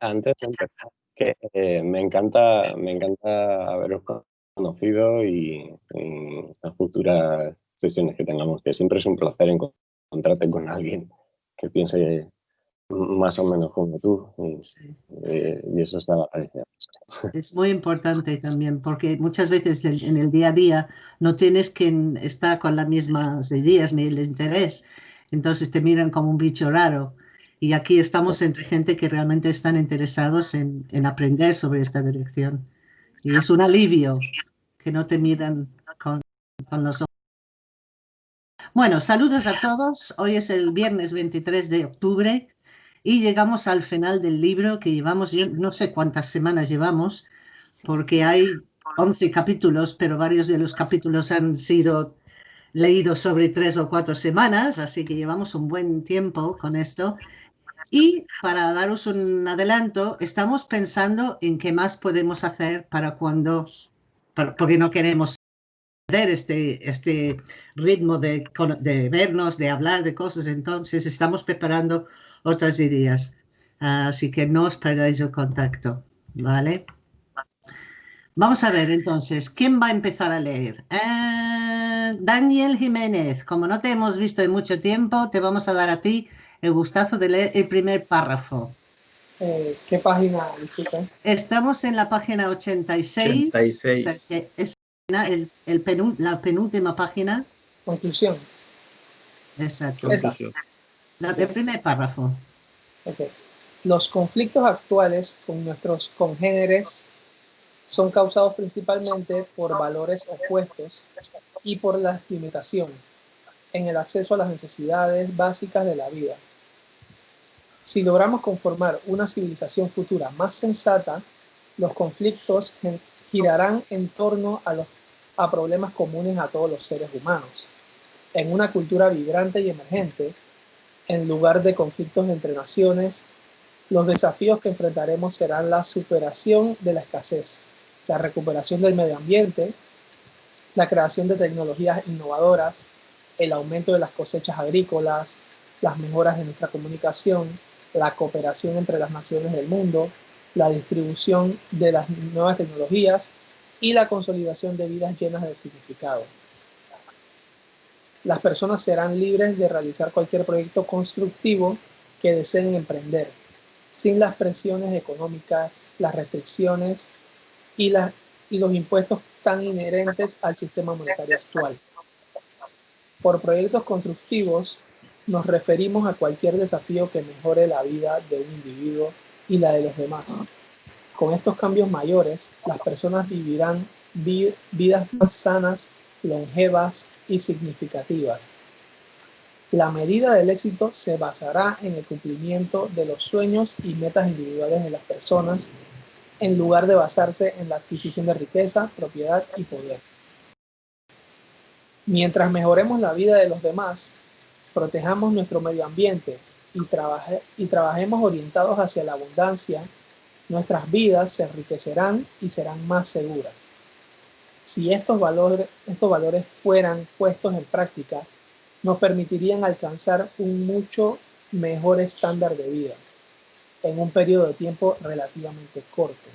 antes de empezar, que eh, me encanta, me encanta haberos conocido y, en las futuras sesiones que tengamos, que siempre es un placer encontrarte con alguien que piense más o menos como tú y, eh, eso está Es muy importante también porque muchas veces en el día a día no tienes que estar con las mismas ideas ni el interés, entonces te miran como un bicho raro. Y aquí estamos entre gente que realmente están interesados en, en aprender sobre esta dirección. Y es un alivio que no te miran con, con los ojos. Bueno, saludos a todos. Hoy es el viernes 23 de octubre y llegamos al final del libro que llevamos, yo no sé cuántas semanas llevamos, porque hay 11 capítulos, pero varios de los capítulos han sido leídos sobre tres o cuatro semanas, así que llevamos un buen tiempo con esto. Y para daros un adelanto, estamos pensando en qué más podemos hacer para cuando, porque no queremos perder este, este ritmo de, vernos, de hablar de cosas, entonces estamos preparando otras ideas. Así que no os perdáis el contacto, ¿vale? Vamos a ver entonces, ¿quién va a empezar a leer? Eh, Daniel Jiménez, como no te hemos visto en mucho tiempo, te vamos a dar a ti el gustazo de leer el primer párrafo. Eh, ¿Qué página? Estamos en la página 86. 86. es el, la penúltima página. Conclusión. Exacto. el primer párrafo. Los conflictos actuales con nuestros congéneres son causados principalmente por valores opuestos y por las limitaciones en el acceso a las necesidades básicas de la vida. Si logramos conformar una civilización futura más sensata, los conflictos girarán en torno a, problemas comunes a todos los seres humanos. En una cultura vibrante y emergente, en lugar de conflictos entre naciones, los desafíos que enfrentaremos serán la superación de la escasez, la recuperación del medio ambiente, la creación de tecnologías innovadoras, el aumento de las cosechas agrícolas, las mejoras de nuestra comunicación, la cooperación entre las naciones del mundo, la distribución de las nuevas tecnologías y la consolidación de vidas llenas de significado. Las personas serán libres de realizar cualquier proyecto constructivo que deseen emprender, sin las presiones económicas, las restricciones y, y los impuestos tan inherentes al sistema monetario actual. Por proyectos constructivos nos referimos a cualquier desafío que mejore la vida de un individuo y la de los demás. Con estos cambios mayores, las personas vivirán vidas más sanas, longevas y significativas. La medida del éxito se basará en el cumplimiento de los sueños y metas individuales de las personas, en lugar de basarse en la adquisición de riqueza, propiedad y poder. Mientras mejoremos la vida de los demás, protejamos nuestro medio ambiente y, y trabajemos orientados hacia la abundancia, nuestras vidas se enriquecerán y serán más seguras. Si estos valores, estos valores fueran puestos en práctica, nos permitirían alcanzar un mucho mejor estándar de vida en un periodo de tiempo relativamente corto.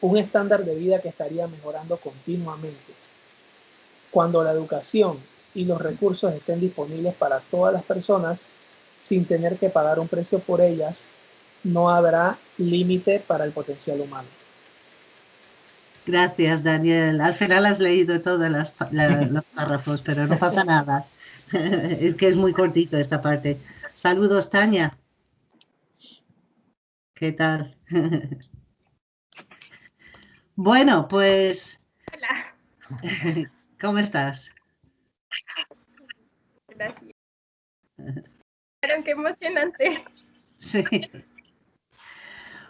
Un estándar de vida que estaría mejorando continuamente. Cuando la educación y los recursos estén disponibles para todas las personas sin tener que pagar un precio por ellas, no habrá límite para el potencial humano. Gracias, Daniel. Al final has leído todos los párrafos, pero no pasa nada. es que es muy cortito esta parte. Saludos, Tania. ¿Qué tal? bueno, pues... Hola. ¿Cómo estás? Gracias. Pero qué emocionante. Sí.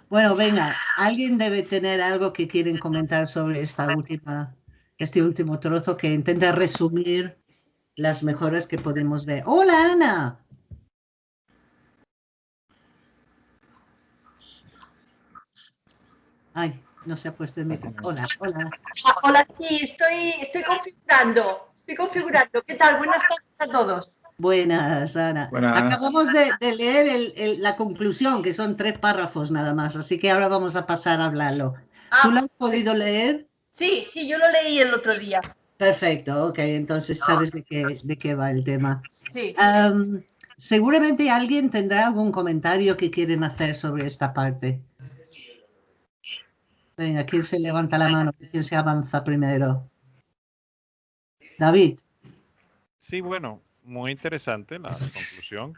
Bueno, venga, alguien debe tener algo que quieren comentar sobre esta última, este último trozo que intenta resumir las mejoras que podemos ver. ¡Hola, Ana! Ay, no se ha puesto el micrófono. Hola, hola. Hola, sí, estoy, estoy configurando. Estoy configurando. ¿Qué tal? Buenas tardes a todos. Buenas, Ana. Buenas. Acabamos de, de leer el- el- la conclusión, que son tres párrafos nada más, así que ahora vamos a pasar a hablarlo. ¿Tú lo Ah, has podido leer? sí, sí, yo lo leí el otro día. Perfecto, ok, entonces sabes de qué, de qué va el tema. Sí. Am, seguramente alguien tendrá algún comentario que quieren hacer sobre esta parte. Venga, ¿quién se levanta la mano? ¿Quién se avanza primero? David. Sí, bueno, muy interesante la conclusión,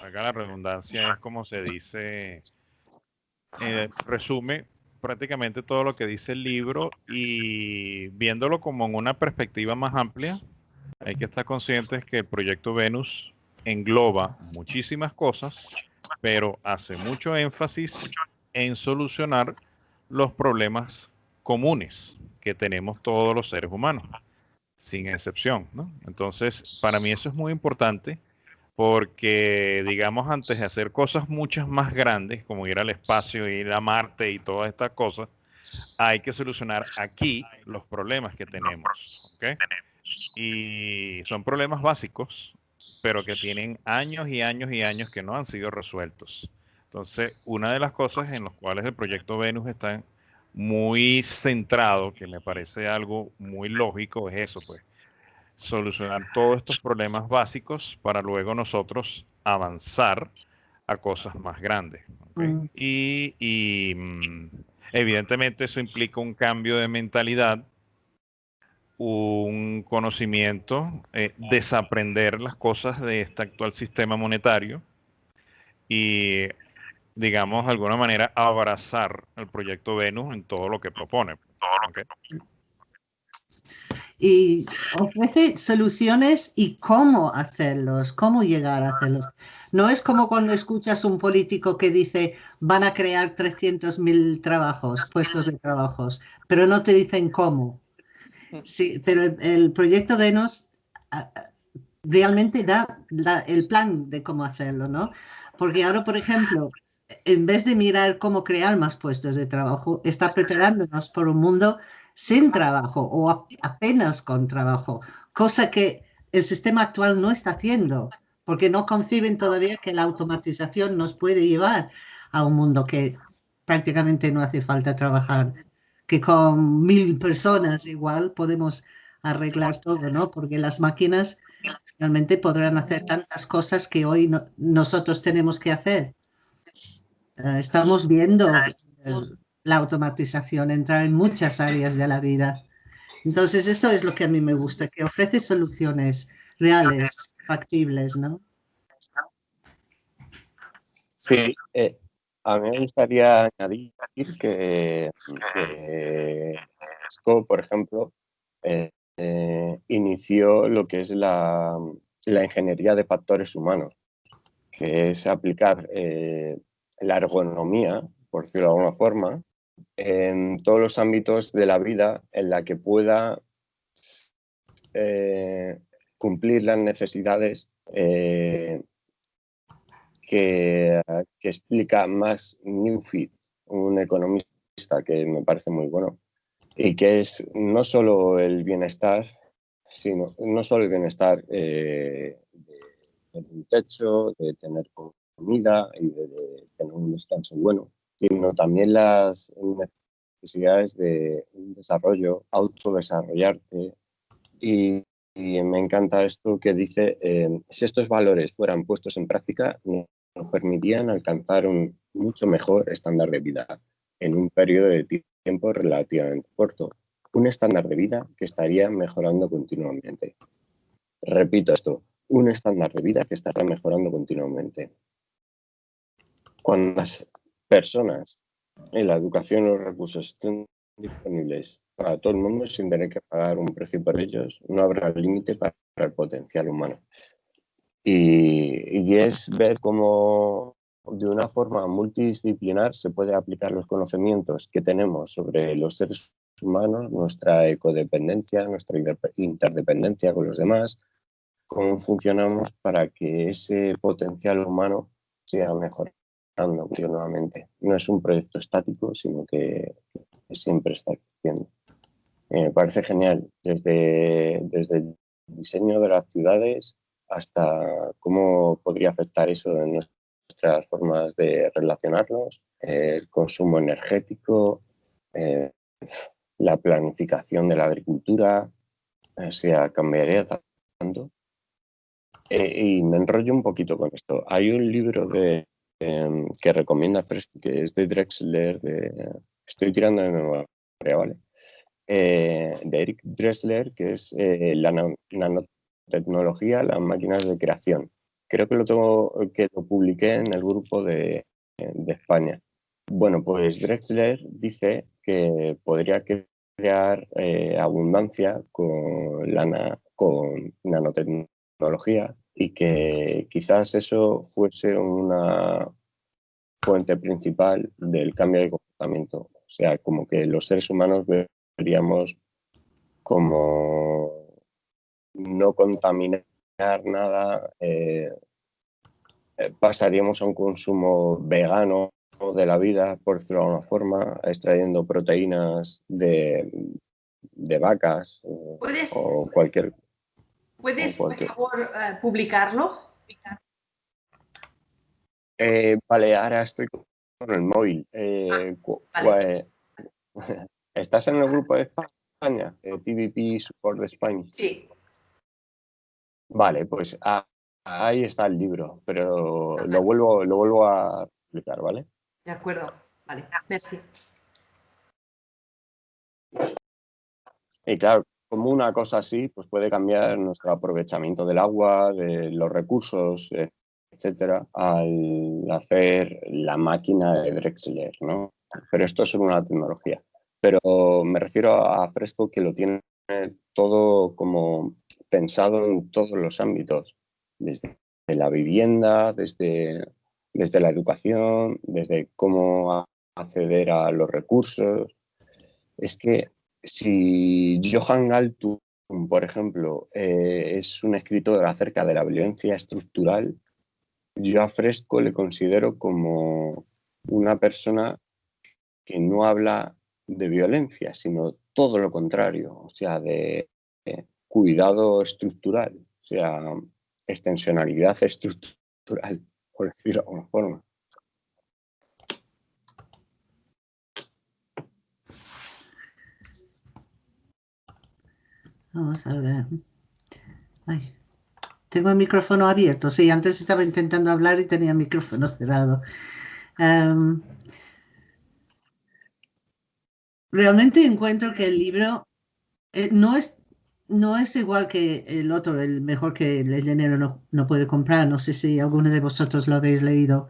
la redundancia es como se dice, eh, resume prácticamente todo lo que dice el libro y viéndolo como en una perspectiva más amplia, hay que estar conscientes que el proyecto Venus engloba muchísimas cosas, pero hace mucho énfasis en solucionar los problemas comunes que tenemos todos los seres humanos sin excepción, ¿no? Entonces, para mí eso es muy importante porque, digamos, antes de hacer cosas muchas más grandes, como ir al espacio, ir a Marte y todas estas cosas, hay que solucionar aquí los problemas que tenemos. Y son problemas básicos, pero que tienen años y años y años que no han sido resueltos. Entonces, una de las cosas en las cuales el proyecto Venus está muy centrado, que me parece algo muy lógico, es eso, pues, solucionar todos estos problemas básicos para luego nosotros avanzar a cosas más grandes. Mm. Y, y, mm, evidentemente eso implica un cambio de mentalidad, un conocimiento, eh, desaprender las cosas de este actual sistema monetario y digamos, de alguna manera, abrazar el proyecto Venus en todo lo que propone. y ofrece soluciones y cómo hacerlos, cómo llegar a hacerlos. No es como cuando escuchas un político que dice van a crear 300.000 trabajos, puestos de trabajos, pero no te dicen cómo. Sí, pero el, proyecto Venus realmente da el plan de cómo hacerlo, ¿no? Porque ahora, por ejemplo, en vez de mirar cómo crear más puestos de trabajo, está preparándonos por un mundo sin trabajo o apenas con trabajo, cosa que el sistema actual no está haciendo, porque no conciben todavía que la automatización nos puede llevar a un mundo que prácticamente no hace falta trabajar, que con mil personas igual podemos arreglar todo, ¿no? Porque las máquinas realmente podrán hacer tantas cosas que hoy no- nosotros tenemos que hacer. Estamos viendo eh, la automatización entrar en muchas áreas de la vida. Entonces, esto es lo que a mí me gusta, que ofrece soluciones reales, factibles, ¿no? Sí, eh, a mí me gustaría añadir que, que Cisco, por ejemplo, eh, eh, inició lo que es la, la ingeniería de factores humanos, que es aplicar eh, la ergonomía, por decirlo de alguna forma, en todos los ámbitos de la vida en la que pueda eh, cumplir las necesidades eh, que, explica más Newfit, un economista que me parece muy bueno, y que es no solo el bienestar, sino no solo el bienestar eh, de tener un techo, de tener y de, tener un descanso bueno, sino también las necesidades de un desarrollo, autodesarrollarte. Y, y me encanta esto que dice, eh, si estos valores fueran puestos en práctica, nos permitirían alcanzar un mucho mejor estándar de vida en un periodo de tiempo relativamente corto. Un estándar de vida que estaría mejorando continuamente. Repito esto, un estándar de vida que estaría mejorando continuamente. Cuando las personas en la educación los recursos estén disponibles para todo el mundo sin tener que pagar un precio por ellos, no habrá límite para el potencial humano. Y, y, es ver cómo de una forma multidisciplinar se puede aplicar los conocimientos que tenemos sobre los seres humanos, nuestra ecodependencia, nuestra interdependencia con los demás, cómo funcionamos para que ese potencial humano sea mejor No es un proyecto estático, sino que, siempre está creciendo. Eh, me parece genial. Desde, desde diseño de las ciudades hasta cómo podría afectar eso en nuestras formas de relacionarnos, el consumo energético, eh, la planificación de la agricultura, o sea, cambiaría tanto. Eh, y me enrollo un poquito con esto. Hay un libro de, em, que recomienda que es de Drexler, de, estoy tirando de memoria, ¿vale? Eh, de Eric Drexler, que es la nanotecnología, las máquinas de creación. Creo que lo, tengo, que lo publiqué en el grupo de, de España. Bueno, pues Drexler dice que podría crear eh, abundancia con, la, con nanotecnología y que quizás eso fuese una fuente principal del cambio de comportamiento. O sea, como que los seres humanos veríamos como no contaminar nada, eh, eh, pasaríamos a un consumo vegano de la vida, por decirlo de alguna forma, extrayendo proteínas de, de vacas o cualquier... ¿Puedes, por favor, eh, publicarlo? Eh, vale, ahora estoy con el móvil. Eh, ah, ¿Estás en el grupo de España? TVP Support de España. Sí. Vale, pues ah, ahí está el libro, pero lo vuelvo, lo vuelvo a explicar, ¿vale? De acuerdo, vale, merci. Y claro, como una cosa así, pues puede cambiar nuestro aprovechamiento del agua, de los recursos, etcétera, al hacer la máquina de Drexler, ¿no? Pero esto es una tecnología. Pero me refiero a Fresco que lo tiene todo como pensado en todos los ámbitos, desde la vivienda, desde desde la educación, desde cómo acceder a los recursos. Es que si Johan Galtung, por ejemplo, eh, es un escritor acerca de la violencia estructural, yo a Fresco le considero como una persona que no habla de violencia, sino todo lo contrario, o sea, de, de cuidado estructural, o sea, extensionalidad estructural por decirlo de alguna forma. Vamos a ver. Tengo el micrófono abierto. Sí, antes estaba intentando hablar y tenía el micrófono cerrado. Em, realmente encuentro que el libro eh, no es no es igual que el otro, el mejor que el dinero no, no, puede comprar. No sé si alguno de vosotros lo habéis leído.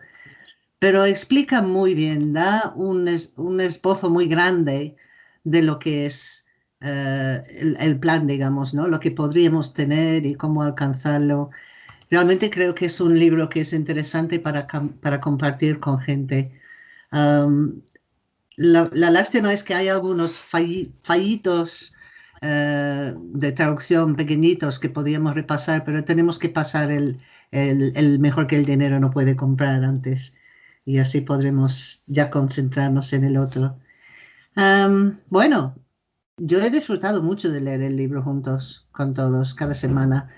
Pero explica muy bien, da un, un esbozo muy grande de lo que es eh, el, plan, digamos, ¿no? Lo que podríamos tener y cómo alcanzarlo. Realmente creo que es un libro que es interesante para, para compartir con gente. la, la, lástima es que hay algunos fallitos eh, de traducción pequeñitos que podíamos repasar, pero tenemos que pasar el, el, mejor que el dinero no puede comprar antes y así podremos ya concentrarnos en el otro. bueno, yo he disfrutado mucho de leer el libro juntos con todos cada semana.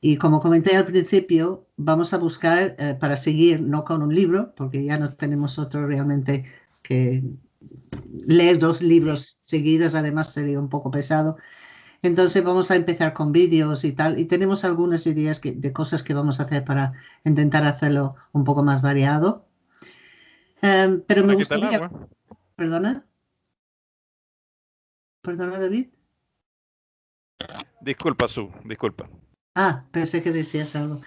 Y como comenté al principio, vamos a buscar eh, para seguir, no con un libro, porque ya no tenemos otro realmente que leer dos libros seguidos además sería un poco pesado. Entonces vamos a empezar con vídeos y tal. Y tenemos algunas ideas de cosas que vamos a hacer para intentar hacerlo un poco más variado. Em, pero me gustaría... ¿Perdona? ¿Perdona, David? Disculpa, Su, disculpa. Ah, pensé que decías algo.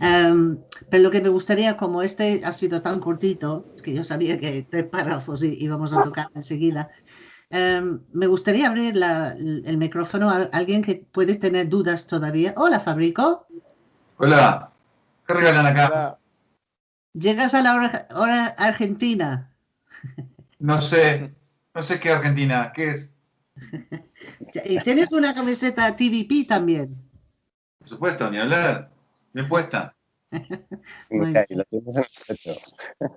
Em, pero lo que me gustaría, como este ha sido tan cortito, que yo sabía que tres párrafos íbamos a tocar enseguida, em, me gustaría abrir el micrófono a alguien que puede tener dudas todavía. Hola, Fabrico. Hola, ¿qué regalan acá? ¿Llegas a la hora, argentina? No sé, no sé qué Argentina, ¿qué es? y tienes una camiseta TVP también. Por supuesto, ni hablar. Bien puesta.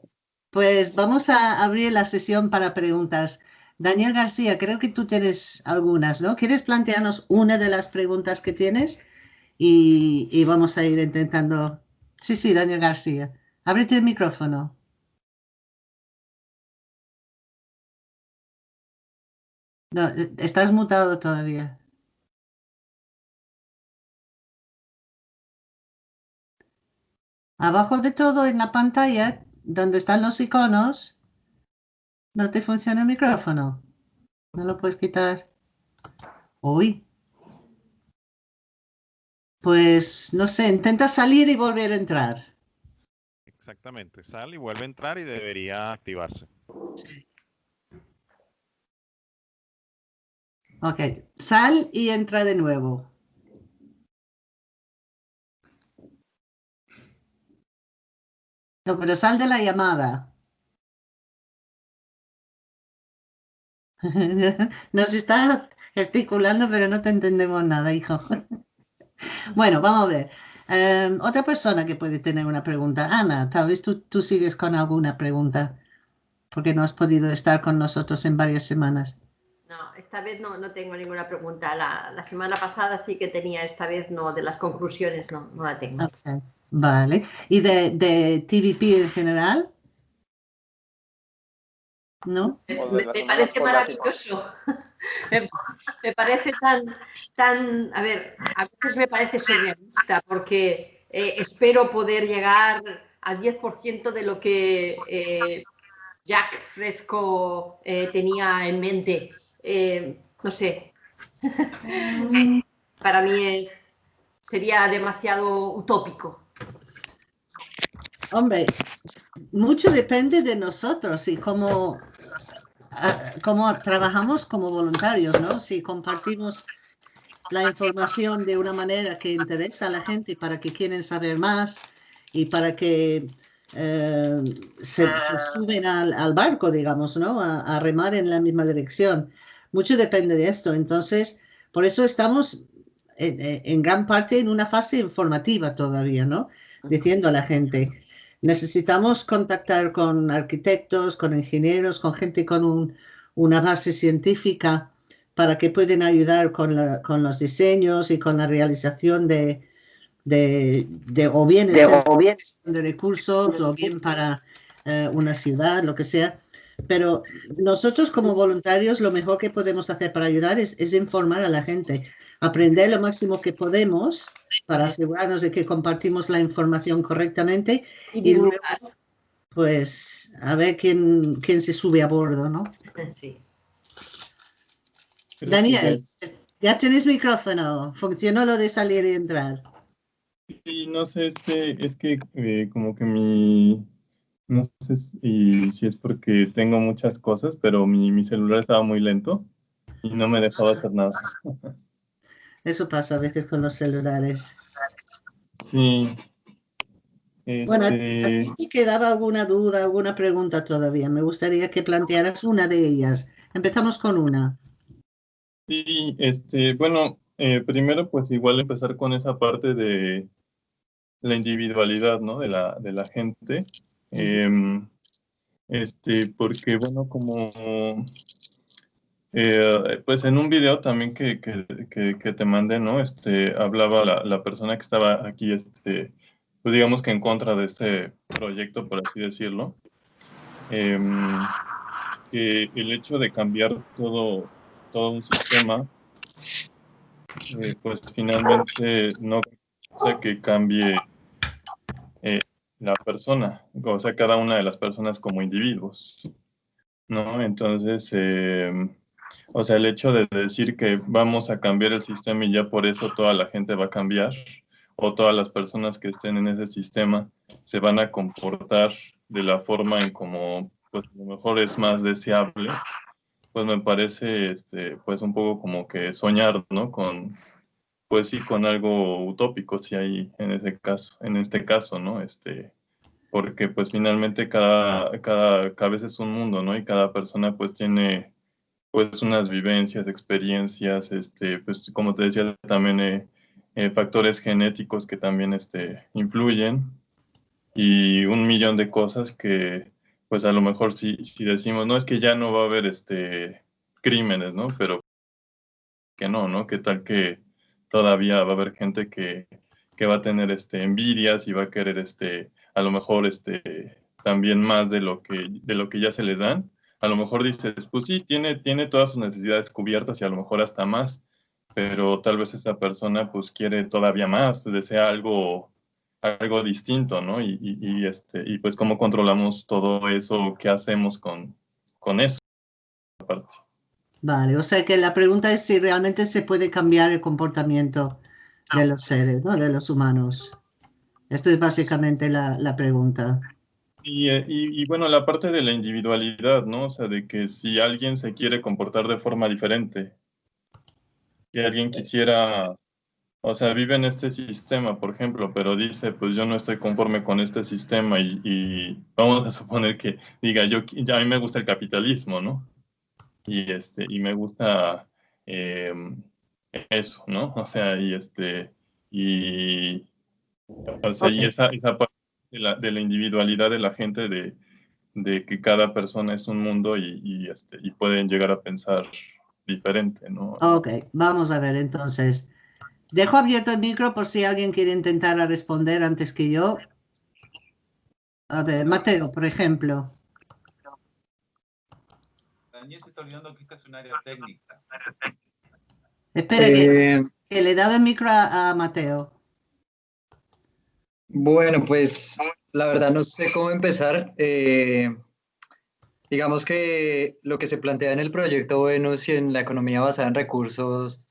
pues vamos a abrir la sesión para preguntas. Daniel García, creo que tú tienes algunas, ¿no? ¿Quieres plantearnos una de las preguntas que tienes y, y vamos a ir intentando. Sí, sí, Daniel García. Ábrete el micrófono. No, eh, estás mutado todavía. Abajo de todo en la pantalla, donde están los iconos, no te funciona el micrófono. No lo puedes quitar. Uy. Pues no sé, intenta salir y volver a entrar. Exactamente, sale y vuelve a entrar y debería activarse. Ok, sal y entra de nuevo. No, pero sal de la llamada. Nos está gesticulando, pero no te entendemos nada, hijo. Bueno, vamos a ver. Em, otra persona que puede tener una pregunta. Ana, tal vez tú, tú sigues con alguna pregunta, porque no has podido estar con nosotros en varias semanas. No, esta vez no, no tengo ninguna pregunta. La, la semana pasada sí que tenía, esta vez no, de las conclusiones no, no la tengo. Vale. ¿Y de, de TVP en general? ¿No? Me, parece maravilloso. me, me parece tan, tan, a ver, a veces me parece surrealista porque eh, espero poder llegar al 10% de lo que eh, Jack Fresco eh, tenía en mente. Eh, no sé. Para mí es, sería demasiado utópico. Hombre, mucho depende de nosotros y cómo, cómo trabajamos como voluntarios, ¿no? Si compartimos la información de una manera que interesa a la gente para que quieren saber más y para que eh, se, suben al, barco, digamos, ¿no? A remar en la misma dirección. Mucho depende de esto. Entonces, por eso estamos en, en- en gran parte en una fase informativa todavía, ¿no? Diciendo a la gente, necesitamos contactar con arquitectos, con ingenieros, con gente con un- una base científica para que puedan ayudar con, la- con los diseños y con la realización de, de, de- o bien De- el o bien- de recursos o bien para eh, una ciudad, lo que sea. Pero nosotros como voluntarios lo mejor que podemos hacer para ayudar es, es informar a la gente, aprender lo máximo que podemos para asegurarnos de que compartimos la información correctamente Y y luego pues a ver quién, quién se sube a bordo, ¿no? Sí. Daniel, ya- ya tienes micrófono, funcionó lo de salir y entrar. Sí, no sé, es que, es que eh, como que mi, no sé si, si es porque tengo muchas cosas, pero mi, mi celular estaba muy lento y no me dejaba hacer nada. Eso pasa a veces con los celulares. Sí. Bueno, ¿a, Este, ti te quedaba alguna duda, alguna pregunta todavía? Me gustaría que plantearas una de ellas. Empezamos con una. sí, este, bueno, eh, primero pues igual empezar con esa parte de la individualidad, ¿no? De la, de la gente. Em, este, porque bueno, como eh, pues en un video también que, que, que, que te mandé, ¿no? Este, hablaba la, la persona que estaba aquí, este, pues digamos que en contra de este proyecto, por así decirlo. Em, que el hecho de cambiar todo, todo un sistema, eh, pues finalmente no hace que cambie eh, la persona, o sea, cada una de las personas como individuos, ¿no? Entonces, eh, o sea, el hecho de decir que vamos a cambiar el sistema y ya por eso toda la gente va a cambiar, o todas las personas que estén en ese sistema se van a comportar de la forma en como, pues, a lo mejor es más deseable, pues me parece, este, pues, un poco como que soñar, ¿no? Con, pues sí, con algo utópico, si hay en ese caso, en este caso, ¿no? Este, porque pues finalmente cada, cada cabeza es un mundo, ¿no? Y cada persona pues tiene pues unas vivencias, experiencias, este, pues como te decía, también eh, eh, factores genéticos que también este, influyen y un millón de cosas que pues a lo mejor si, si decimos, no, es que ya no va a haber este, crímenes, ¿no? Pero que no, ¿no? ¿Qué tal que todavía va a haber gente que, que va a tener este, envidias y va a querer este, a lo mejor este, también más de lo, que, de lo que ya se les dan. A lo mejor dices, pues sí, tiene, tiene todas sus necesidades cubiertas y a lo mejor hasta más, pero tal vez esa persona pues quiere todavía más, desea algo, algo distinto, ¿no? Y, y, este, y pues cómo controlamos todo eso, qué hacemos con, con eso. Vale, o sea que la pregunta es si realmente se puede cambiar el comportamiento de los seres, ¿no? De los humanos. Esto es básicamente la, la pregunta. Y, y, y, bueno, la parte de la individualidad, ¿no? O sea, de que si alguien se quiere comportar de forma diferente, y alguien quisiera, o sea, vive en este sistema, por ejemplo, pero dice, pues yo no estoy conforme con este sistema y, y vamos a suponer que diga, yo, a mí me gusta el capitalismo, ¿no? Y, este, y me gusta eh, eso, ¿no? O sea, y este, y, o sea, y esa, esa parte de la, de la, individualidad de la gente, de, de, que cada persona es un mundo y, y, este, y pueden llegar a pensar diferente, ¿no? Ok, vamos a ver entonces. Dejo abierto el micro por si alguien quiere intentar responder antes que yo. A ver, Mateo, por ejemplo. Daniel se está olvidando que esta es un área técnica. Espera, eh, que, que, le he dado el micro a, a, Mateo. Bueno, pues la verdad no sé cómo empezar. Eh, digamos que lo que se plantea en el proyecto Venus y en la economía basada en recursos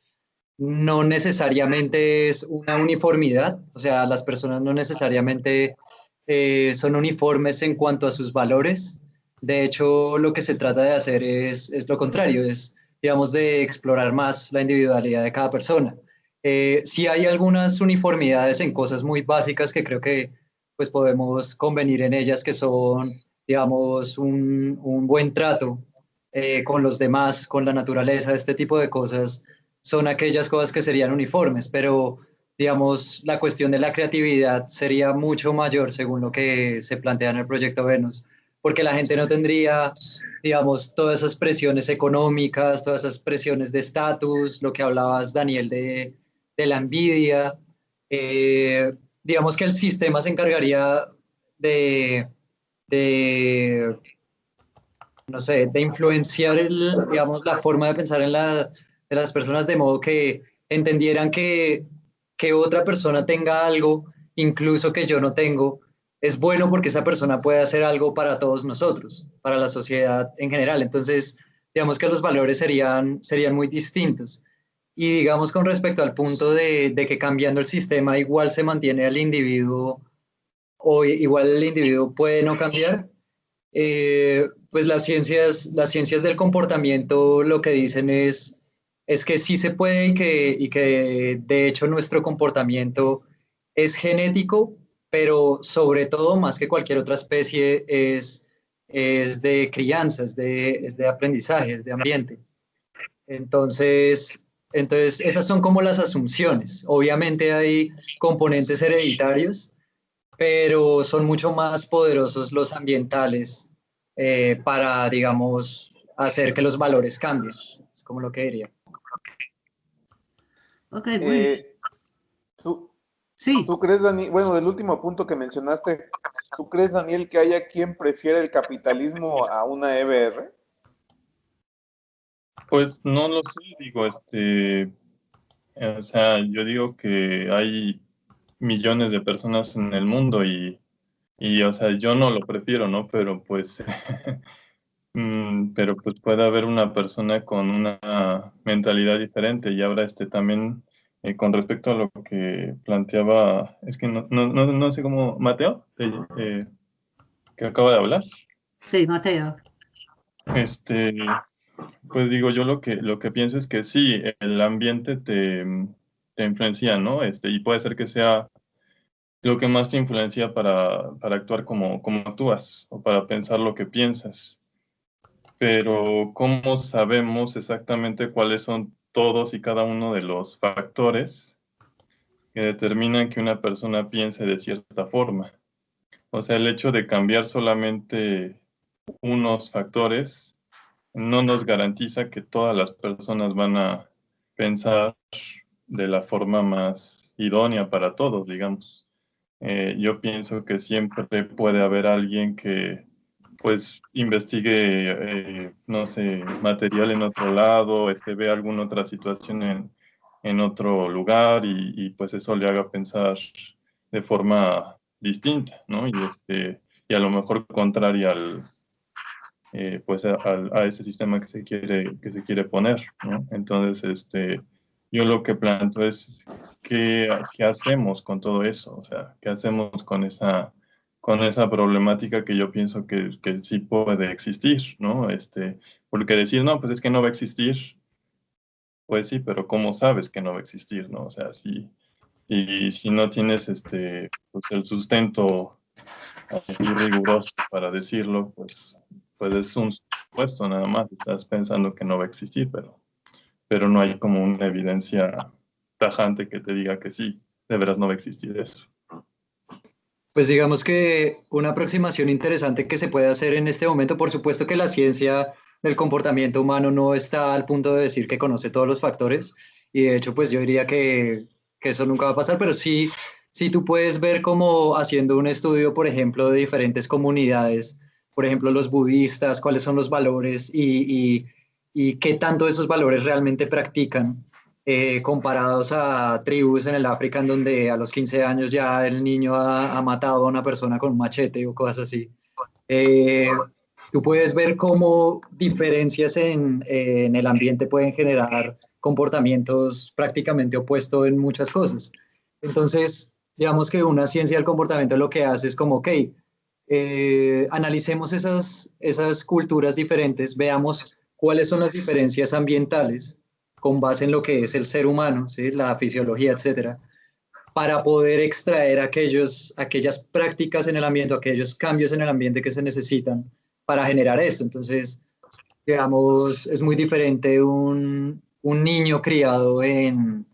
no necesariamente es una uniformidad, o sea, las personas no necesariamente eh, son uniformes en cuanto a sus valores. De hecho, lo que se trata de hacer es, es lo contrario, es, digamos, de explorar más la individualidad de cada persona. Eh, sí hay algunas uniformidades en cosas muy básicas que creo que pues podemos convenir en ellas, que son, digamos, un, un buen trato eh, con los demás, con la naturaleza, este tipo de cosas son aquellas cosas que serían uniformes, pero digamos, la cuestión de la creatividad sería mucho mayor según lo que se plantea en el proyecto Venus, porque la gente no tendría, digamos, todas esas presiones económicas, todas esas presiones de estatus, lo que hablabas, Daniel, de, de la envidia. Eh, digamos que el sistema se encargaría de, de, no sé, de influenciar, el, digamos, la forma de pensar en la de las personas de modo que entendieran que, que otra persona tenga algo, incluso que yo no tengo, es bueno porque esa persona puede hacer algo para todos nosotros, para la sociedad en general. Entonces, digamos que los valores serían, serían muy distintos. Y digamos con respecto al punto de, que cambiando el sistema igual se mantiene al individuo o igual el individuo puede no cambiar, eh, pues las ciencias, las ciencias del comportamiento lo que dicen es es que sí se puede y que, y que de hecho nuestro comportamiento es genético, pero sobre todo, más que cualquier otra especie, es, es de crianza, es de, es de aprendizaje, es de ambiente. Entonces, entonces, esas son como las asunciones. Obviamente hay componentes hereditarios, pero son mucho más poderosos los ambientales eh, para, digamos, hacer que los valores cambien. Es como lo que diría. Ok, eh, ¿tú, sí. ¿Tú crees, Daniel, bueno, del último punto que mencionaste, ¿tú crees, Daniel, que haya quien prefiere el capitalismo a una EBR? Pues no lo sé, digo, este, o sea, yo digo que hay millones de personas en el mundo y, y o sea, yo no lo prefiero, ¿no? Pero pues Mm, pero pues puede haber una persona con una mentalidad diferente y ahora este también eh, con respecto a lo que planteaba, es que no, no, no, sé cómo, Mateo, eh, que acaba de hablar. Sí, Mateo. Este, pues digo, yo lo que, lo que pienso es que sí, el ambiente te, te influencia, ¿no? Este, y puede ser que sea lo que más te influencia para, para actuar como, como actúas o para pensar lo que piensas pero ¿cómo sabemos exactamente cuáles son todos y cada uno de los factores que determinan que una persona piense de cierta forma? O sea, el hecho de cambiar solamente unos factores no nos garantiza que todas las personas van a pensar de la forma más idónea para todos, digamos. Eh, yo pienso que siempre puede haber alguien que pues investigue, eh, no sé, material en otro lado, este, ve alguna otra situación en, en otro lugar y, y, pues eso le haga pensar de forma distinta, ¿no? Y, este, y a lo mejor contraria al, eh, pues a, a, ese sistema que se quiere, que se quiere poner, ¿no? Entonces, este, yo lo que planto es ¿qué, qué hacemos con todo eso, o sea, qué hacemos con esa, con esa problemática que yo pienso que, que sí puede existir, ¿no? Este, porque decir, no, pues es que no va a existir, pues sí, pero ¿cómo sabes que no va a existir, no? O sea, si, si, si no tienes este, pues el sustento riguroso para decirlo, pues, pues es un supuesto nada más, estás pensando que no va a existir, pero pero no hay como una evidencia tajante que te diga que sí, de veras no va a existir eso. Pues digamos que una aproximación interesante que se puede hacer en este momento, por supuesto que la ciencia del comportamiento humano no está al punto de decir que conoce todos los factores y de hecho pues yo diría que, que eso nunca va a pasar, pero sí, sí tú puedes ver como haciendo un estudio, por ejemplo, de diferentes comunidades, por ejemplo, los budistas, cuáles son los valores y, y y qué tanto esos valores realmente practican eh, comparados a tribus en el África en donde a los 15 años ya el niño ha, matado a una persona con un machete o cosas así. Eh, tú puedes ver cómo diferencias en, en, el ambiente pueden generar comportamientos prácticamente opuestos en muchas cosas. Entonces, digamos que una ciencia del comportamiento lo que hace es como, ok, eh, analicemos esas, esas culturas diferentes, veamos cuáles son las diferencias ambientales con base en lo que es el ser humano, ¿sí? la fisiología, etcétera, para poder extraer aquellos, aquellas prácticas en el ambiente, aquellos cambios en el ambiente que se necesitan para generar esto. Entonces, digamos, es muy diferente un, niño criado en,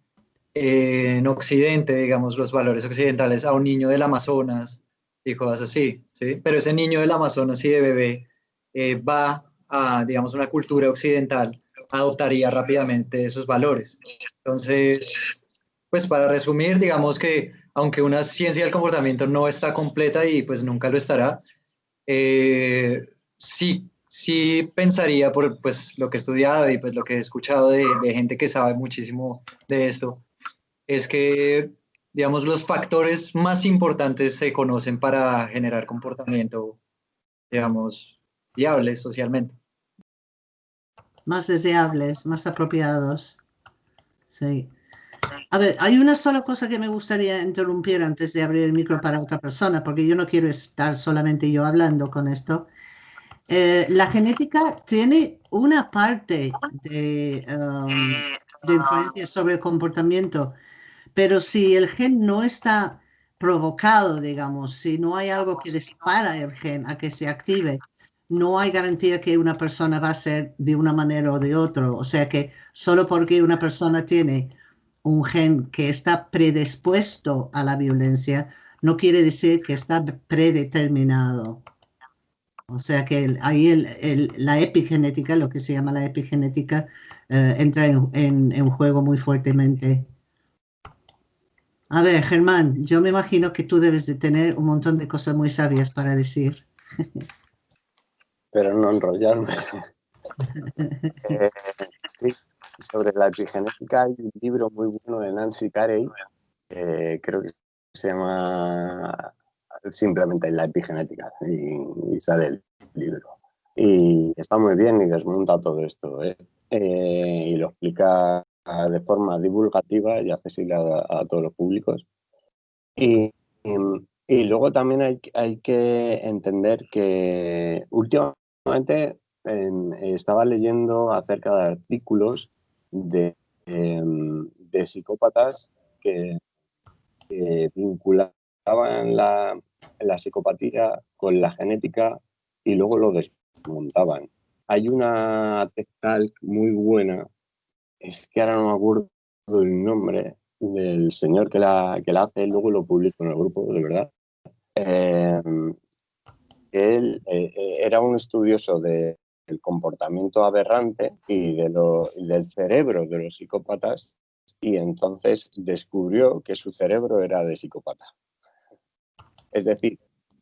en Occidente, digamos, los valores occidentales, a un niño del Amazonas y así, ¿sí? Pero ese niño del Amazonas y de bebé eh, va a, digamos, una cultura occidental, adoptaría rápidamente esos valores. Entonces, pues para resumir, digamos que aunque una ciencia del comportamiento no está completa y pues nunca lo estará, eh, sí, sí pensaría por pues lo que he estudiado y pues lo que he escuchado de, de gente que sabe muchísimo de esto, es que digamos, los factores más importantes se conocen para generar comportamiento, digamos, viables socialmente más deseables, más apropiados. Sí. A ver, hay una sola cosa que me gustaría interrumpir antes de abrir el micro para otra persona, porque yo no quiero estar solamente yo hablando con esto. Eh, la genética tiene una parte de, um, de influencia sobre el comportamiento, pero si el gen no está provocado, digamos, si no hay algo que dispara el gen a que se active, no hay garantía que una persona va a ser de una manera o de otra. O sea que solo porque una persona tiene un gen que está predispuesto a la violencia, no quiere decir que está predeterminado. O sea que ahí la epigenética, lo que se llama la epigenética, eh, entra en, en, en juego muy fuertemente. A ver, Germán, yo me imagino que tú debes de tener un montón de cosas muy sabias para decir. pero no enrollarme. eh, sobre la epigenética hay un libro muy bueno de Nancy Carey, eh, creo que se llama simplemente La epigenética, y, sale el libro. Y está muy bien y desmonta todo esto, ¿eh? Y lo explica de forma divulgativa y accesible a, todos los públicos. Y, y, y, luego también hay, hay que entender que últimamente Últimamente eh, estaba leyendo acerca de artículos de, eh, de psicópatas que, que vinculaban la, la, psicopatía con la genética y luego lo desmontaban. Hay una TED muy buena, es que ahora no me acuerdo el nombre del señor que la, que la hace, luego lo publico en el grupo, de verdad. Eh, él eh, eh, era un estudioso de, del comportamiento aberrante y, del cerebro de los psicópatas y entonces descubrió que su cerebro era de psicópata. Es decir,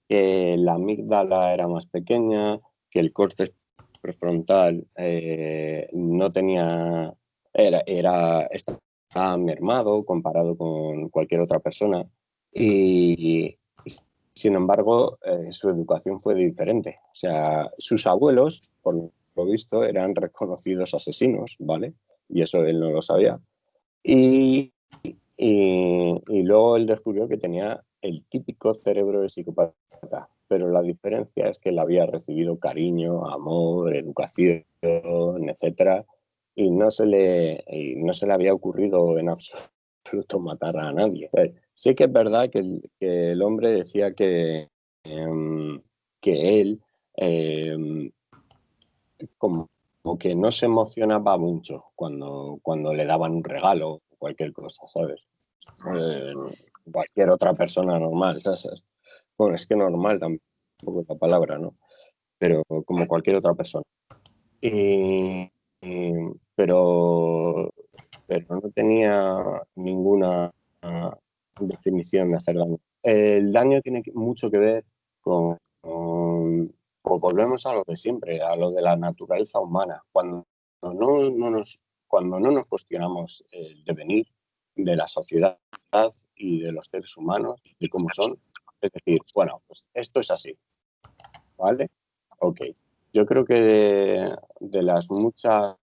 que la amígdala era más pequeña, que el corte prefrontal eh, no tenía, era, era, estaba mermado comparado con cualquier otra persona y, sin embargo, eh, su educación fue diferente. O sea, sus abuelos, por lo visto, eran reconocidos asesinos, ¿vale? Y eso él no lo sabía. Y, y, luego él descubrió que tenía el típico cerebro de psicópata, pero la diferencia es que él había recibido cariño, amor, educación, etcétera, y no se le, y no se le había ocurrido en absoluto matar a nadie. Sí que es verdad que el, hombre decía que, em, que él em, como, que no se emocionaba mucho cuando, cuando le daban un regalo o cualquier cosa, ¿sabes? Eh, cualquier otra persona normal, ¿sabes? Bueno, es que normal tampoco es la palabra, ¿no? Pero como cualquier otra persona. pero, pero no tenía ninguna definición de hacer daño. El daño tiene mucho que ver con, pues volvemos a lo de siempre, a lo de la naturaleza humana. Cuando no, no nos, cuando no nos cuestionamos el devenir de la sociedad y de los seres humanos, y cómo son, es decir, bueno, pues esto es así, ¿vale? Ok. Yo creo que de, las muchas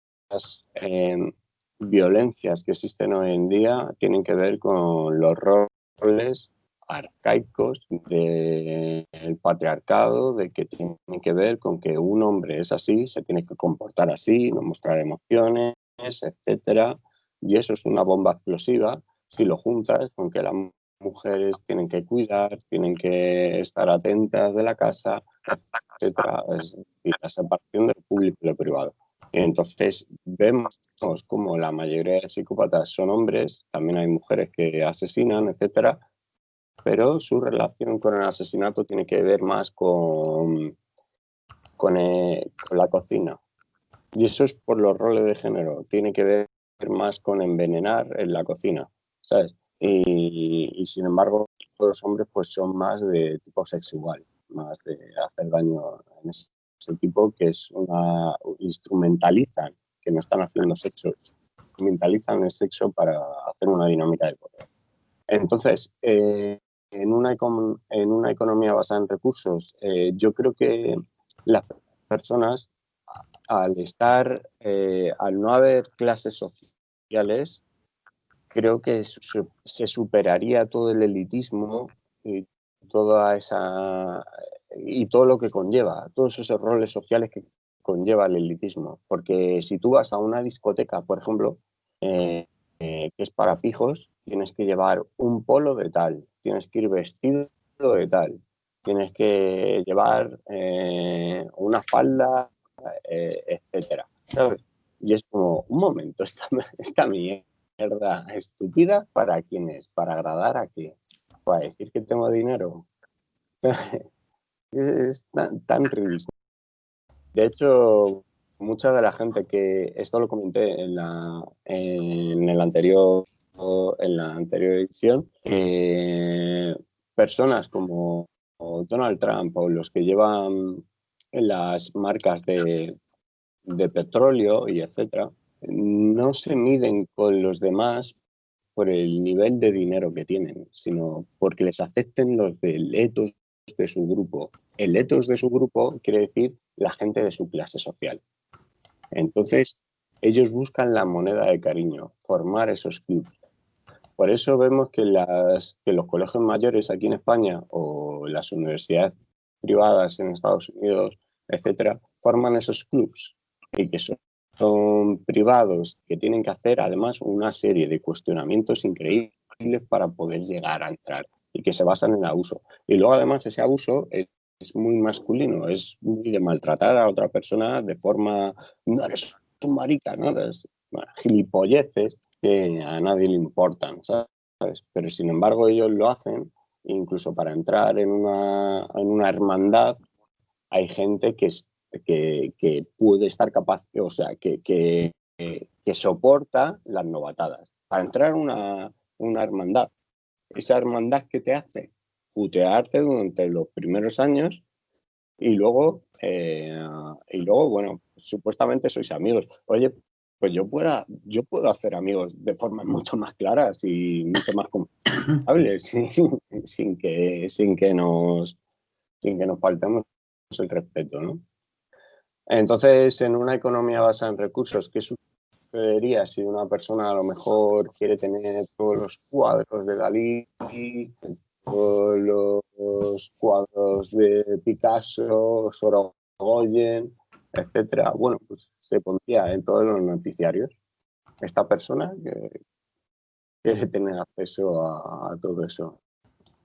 em, violencias que existen hoy en día tienen que ver con los roles arcaicos del patriarcado, de que tiene que ver con que un hombre es así, se tiene que comportar así, no mostrar emociones, etcétera, y eso es una bomba explosiva si lo juntas con que las mujeres tienen que cuidar, tienen que estar atentas de la casa, etcétera, es la separación del público y lo privado. Entonces vemos como la mayoría de psicópatas son hombres, también hay mujeres que asesinan, etcétera, pero su relación con el asesinato tiene que ver más con, con, eh, la cocina. Y eso es por los roles de género, tiene que ver más con envenenar en la cocina, ¿sabes? Y, sin embargo, los hombres pues son más de tipo sexual, más de hacer daño en ese, tipo que es una... instrumentalizan, que no están haciendo sexo, instrumentalizan el sexo para hacer una dinámica de poder. Entonces, eh, en una, en una economía basada en recursos, eh, yo creo que las personas, al estar, eh, al no haber clases sociales, creo que se superaría todo el elitismo y toda esa y todo lo que conlleva, todos esos roles sociales que conlleva el elitismo. Porque si tú vas a una discoteca, por ejemplo, eh, que es para pijos, tienes que llevar un polo de tal, tienes que ir vestido de tal, tienes que llevar eh, una falda, eh, etcétera. Y es como, un momento, esta, esta mierda estúpida, ¿para quién es? ¿Para agradar a qué? ¿Para decir que tengo dinero? es tan, tan ridículo. De hecho, mucha de la gente que, esto lo comenté en, la, en el anterior en la anterior edición, personas como Donald Trump o los que llevan las marcas de, de petróleo y etcétera, no se miden con los demás por el nivel de dinero que tienen, sino porque les acepten los del etos de su grupo. El etos de su grupo quiere decir la gente de su clase social. Entonces, ellos buscan la moneda de cariño, formar esos clubes. Por eso vemos que, los colegios mayores aquí en España o las universidades privadas en Estados Unidos, etcétera, forman esos clubs y que son, son privados que tienen que hacer además una serie de cuestionamientos increíbles para poder llegar a entrar y que se basan en el abuso. Y luego además ese abuso es, muy masculino, es muy de maltratar a otra persona de forma, no eres tu marica, no eres gilipolleces que a nadie le importan, ¿sabes? Pero sin embargo ellos lo hacen, incluso para entrar en una, en una hermandad hay gente que, que, que puede estar capaz, o sea, que, que, que soporta las novatadas. para entrar a una, una hermandad. Esa hermandad que te hace putearte durante los primeros años y luego, eh, y luego, bueno, supuestamente sois amigos. Oye, pues yo, pueda, yo puedo hacer amigos de formas mucho más claras y mucho más confiables, sin, sin, que, sin, que nos, sin que nos faltemos el respeto, ¿no? Entonces, en una economía basada en recursos, ¿qué sucedería si una persona a lo mejor quiere tener todos los cuadros de Dalí, todos los cuadros de Picasso, Sorogoyen, etcétera? Bueno, pues se pondría en todos los noticiarios. Esta persona que quiere tener acceso a, todo eso.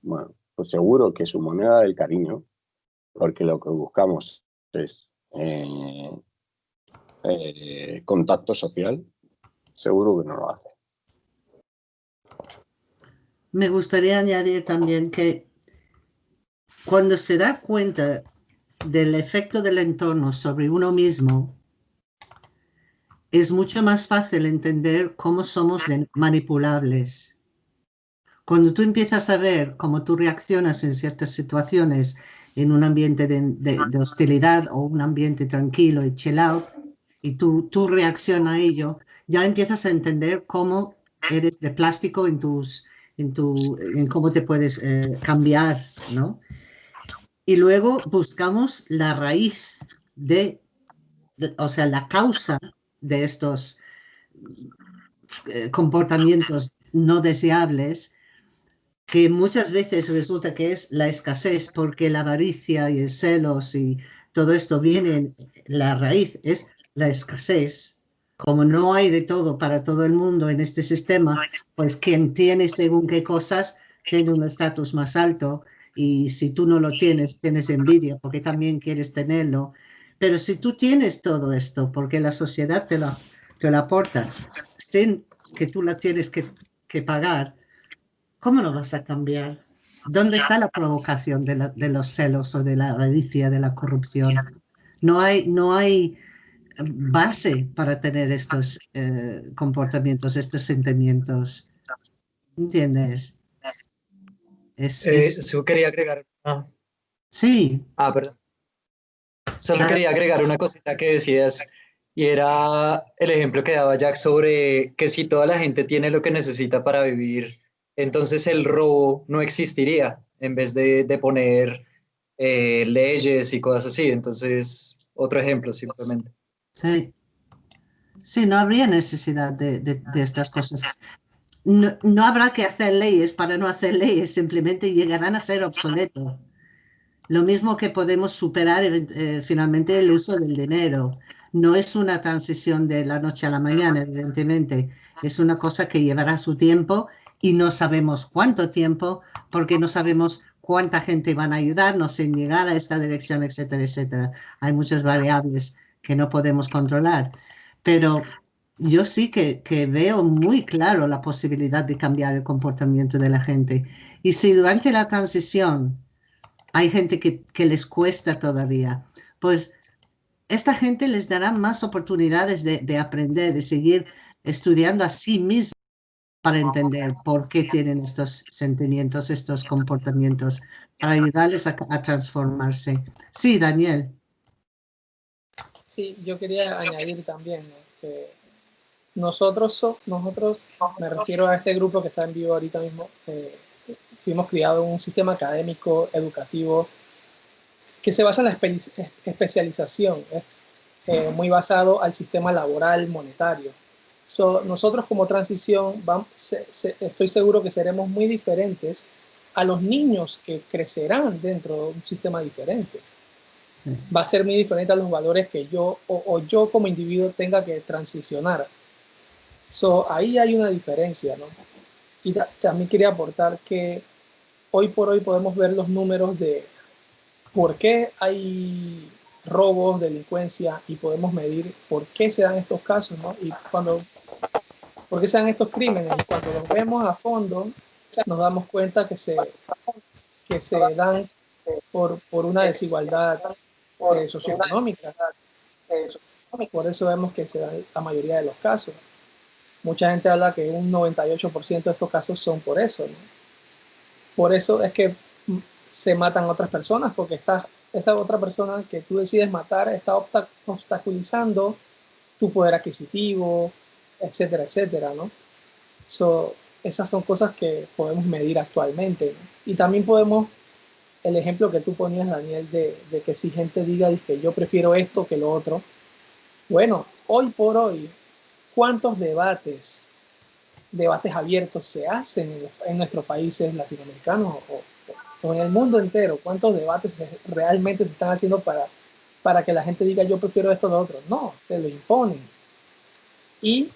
Bueno, pues seguro que su moneda del cariño, porque lo que buscamos es eh, eh, contacto social, seguro que no lo hace. Me gustaría añadir también que cuando se da cuenta del efecto del entorno sobre uno mismo, es mucho más fácil entender cómo somos manipulables. Cuando tú empiezas a ver cómo tú reaccionas en ciertas situaciones en un ambiente de, hostilidad o un ambiente tranquilo y chill out, y tú, tú reaccionas a ello, ya empiezas a entender cómo eres de plástico en tus, en, tu, en cómo te puedes eh, cambiar, ¿no? Y luego buscamos la raíz de, o sea, la causa de estos eh, comportamientos no deseables, que muchas veces resulta que es la escasez, porque la avaricia y el celos y todo esto viene, la raíz es la escasez. Como no hay de todo para todo el mundo en este sistema, pues quien tiene según qué cosas tiene un estatus más alto y si tú no lo tienes, tienes envidia porque también quieres tenerlo pero si tú tienes todo esto, porque la sociedad te lo, te lo aporta, sin que tú la tienes que, que pagar, ¿cómo lo vas a cambiar? ¿Dónde está la provocación de, la, de, los celos o de la avaricia, de la corrupción? No hay, no hay base para tener estos eh, comportamientos, estos sentimientos. ¿Entiendes? Es, eh, Yo quería agregar. Ah. Sí. Ah, perdón. Solo quería agregar una cosita que decías y era el ejemplo que daba Jack sobre que si toda la gente tiene lo que necesita para vivir, entonces el robo no existiría en vez de, de poner eh, leyes y cosas así. Entonces, otro ejemplo simplemente. Sí. Sí, no habría necesidad de, estas cosas. No, no, habrá que hacer leyes para no hacer leyes, simplemente llegarán a ser obsoletos. Lo mismo que podemos superar eh, finalmente el uso del dinero. No es una transición de la noche a la mañana, evidentemente. Es una cosa que llevará su tiempo y no sabemos cuánto tiempo porque no sabemos cuánta gente van a ayudarnos en llegar a esta dirección, etcétera, etcétera. Hay muchas variables que no podemos controlar. Pero yo sí que, veo muy claro la posibilidad de cambiar el comportamiento de la gente. Y si durante la transición hay gente que, les cuesta todavía. Pues esta gente les dará más oportunidades de, aprender, de seguir estudiando a sí mismos para entender por qué tienen estos sentimientos, estos comportamientos, para ayudarles a, transformarse. Sí, Daniel. Sí, yo quería añadir también que nosotros, nosotros, me refiero a este grupo que está en vivo ahorita mismo, eh, fuimos criados en un sistema académico, educativo, que se basa en la especialización, eh, muy basado al sistema laboral monetario. nosotros como transición, vamos, estoy seguro que seremos muy diferentes a los niños que crecerán dentro de un sistema diferente. Va a ser muy diferente a los valores que yo o, o yo como individuo tenga que transicionar. So, ahí hay una diferencia, ¿no? Y también quería aportar que hoy por hoy podemos ver los números de por qué hay robos, delincuencia y podemos medir por qué se dan estos casos, ¿no? Y cuando, por qué se dan estos crímenes. Y cuando los vemos a fondo, nos damos cuenta que se, que se dan por, por una desigualdad eh, socioeconómica. Por eso vemos que se dan la mayoría de los casos. Mucha gente habla que un 98% de estos casos son por eso. ¿no? Por eso es que mm, se matan otras personas, porque está, esa otra persona que tú decides matar está obsta- obstaculizando tu poder adquisitivo, etcétera, etcétera, ¿no? So, esas son cosas que podemos medir actualmente. ¿no? Y también podemos, el ejemplo que tú ponías, Daniel, de, de que si gente diga que yo prefiero esto que lo otro, bueno, hoy por hoy, ¿cuántos debates, debates abiertos se hacen en, en nuestros países latinoamericanos o, o en el mundo entero? ¿Cuántos debates se- realmente se están haciendo para, para que la gente diga yo prefiero esto o lo otro? No, te lo imponen. Y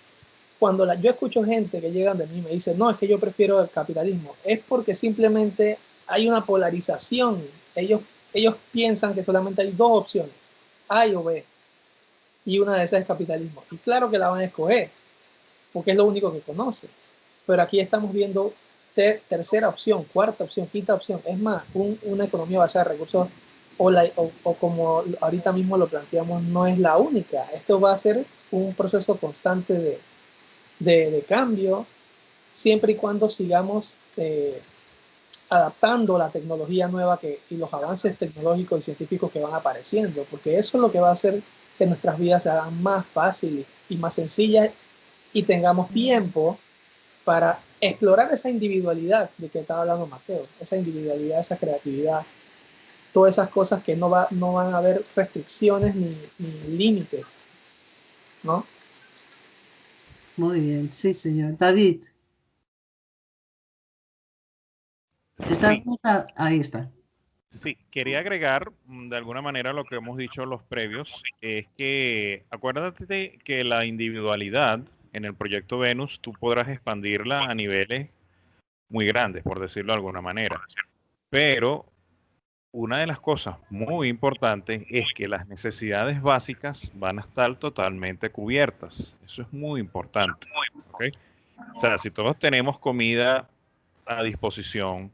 cuando yo escucho gente que llegan de mí y me dice, no, es que yo prefiero el capitalismo, es porque simplemente hay una polarización. Ellos, ellos piensan que solamente hay dos opciones, A y o B. Y una de esas es capitalismo. Y claro que la van a escoger, porque es lo único que conocen. Pero aquí estamos viendo ter- tercera opción, cuarta opción, quinta opción. Es más, un- una economía basada en recursos, o, la- o- o como ahorita mismo lo planteamos, no es la única. Esto va a ser un proceso constante de, de, de cambio, siempre y cuando sigamos eh, adaptando la tecnología nueva que, y los avances tecnológicos y científicos que van apareciendo, porque eso es lo que va a hacer que nuestras vidas se hagan más fáciles y más sencillas y tengamos tiempo para explorar esa individualidad de que estaba hablando Mateo, esa individualidad, esa creatividad, todas esas cosas que no, va, no van a haber restricciones ni, ni límites, ¿no? Muy bien, sí, señor. David. Ahí está. Sí, quería agregar mm, de alguna manera lo que hemos dicho los previos, es que acuérdate de que la individualidad en el proyecto Venus tú podrás expandirla a niveles muy grandes, por decirlo de alguna manera. Pero una de las cosas muy importantes es que las necesidades básicas van a estar totalmente cubiertas. Eso es muy importante. O sea, si todos tenemos comida a disposición,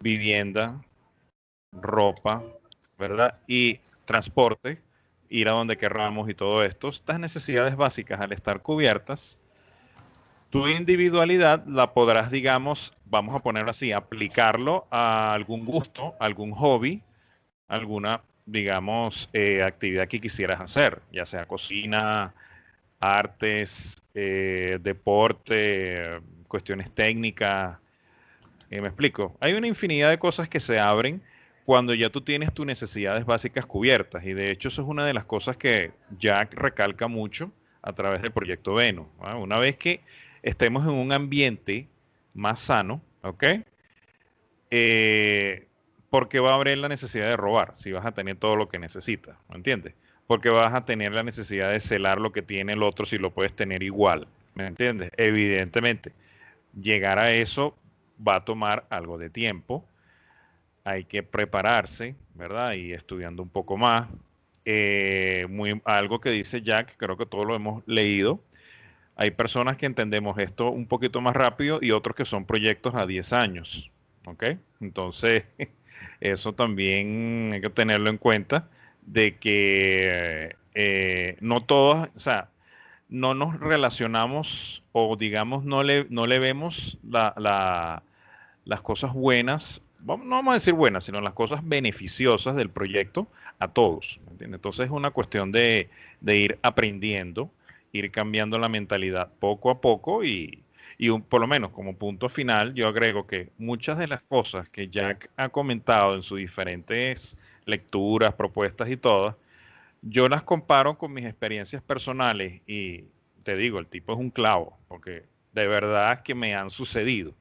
vivienda, ropa, ¿verdad? Y transporte, ir a donde querramos y todo esto, estas necesidades básicas al estar cubiertas, tu individualidad la podrás, digamos, vamos a ponerlo así, aplicarlo a algún gusto, algún hobby, alguna, digamos, eh, actividad que quisieras hacer, ya sea cocina, artes, eh, deporte, cuestiones técnicas. Eh, me explico. Hay una infinidad de cosas que se abren cuando ya tú tienes tus necesidades básicas cubiertas. Y de hecho eso es una de las cosas que Jack recalca mucho a través del proyecto. ¿ah? Una vez que estemos en un ambiente más sano, ¿ok? Eh, porque va a haber la necesidad de robar si vas a tener todo lo que necesitas, ¿me entiendes? Porque vas a tener la necesidad de celar lo que tiene el otro si lo puedes tener igual, ¿me entiendes? Evidentemente, llegar a eso va a tomar algo de tiempo, hay que prepararse, ¿verdad? Y estudiando un poco más. Eh, algo que dice Jack, creo que todos lo hemos leído. Hay personas que entendemos esto un poquito más rápido y otros que son proyectos a 10 años, ¿ok? Entonces, eso también hay que tenerlo en cuenta de que eh, no todos, o sea, no nos relacionamos o digamos no le, no le vemos la, las cosas buenas, no vamos a decir buenas, sino las cosas beneficiosas del proyecto a todos. Entonces es una cuestión de, ir aprendiendo, ir cambiando la mentalidad poco a poco y, y un, por lo menos como punto final yo agrego que muchas de las cosas que Jack ha comentado en sus diferentes lecturas, propuestas y todas, yo las comparo con mis experiencias personales y te digo, el tipo es un clavo, porque de verdad que me han sucedido.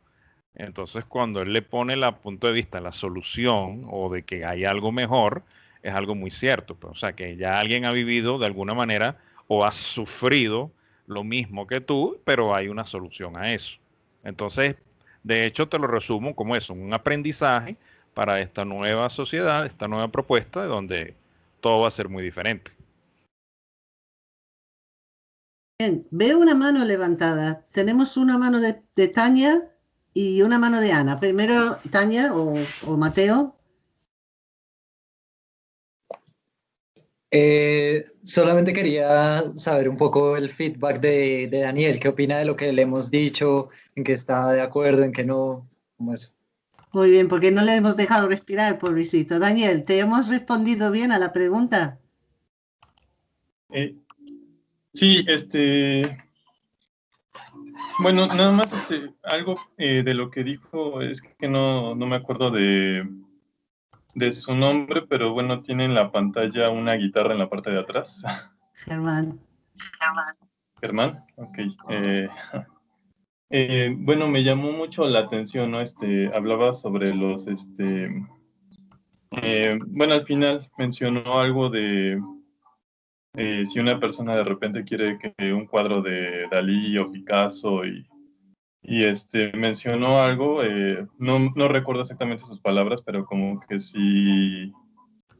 Entonces, cuando él le pone la punto de vista, la solución o de que hay algo mejor, es algo muy cierto. Pues, o sea, que ya alguien ha vivido de alguna manera o ha sufrido lo mismo que tú, pero hay una solución a eso. Entonces, de hecho, te lo resumo como eso, un aprendizaje para esta nueva sociedad, esta nueva propuesta, donde todo va a ser muy diferente. Bien, veo una mano levantada. Tenemos una mano de Tania y una mano de Ana. Primero Tania o, o Mateo. Eh, solamente quería saber un poco el feedback de, de, Daniel. ¿Qué opina de lo que le hemos dicho? ¿En qué está de acuerdo? ¿En qué no? Muy bien, porque no le hemos dejado respirar, pobrecito. Daniel, ¿te hemos respondido bien a la pregunta? Eh, sí, este... Bueno, nada más este, algo eh, de lo que dijo, es que no, no me acuerdo de, de su nombre, pero bueno, tiene en la pantalla una guitarra en la parte de atrás. Germán. Germán, ok. Eh, eh, bueno, me llamó mucho la atención, ¿no? Este, hablaba sobre los, este, eh, bueno, al final mencionó algo de si una persona de repente quiere que un cuadro de Dalí o Picasso y y este, mencionó algo, eh, no, no, recuerdo exactamente sus palabras, pero como que si,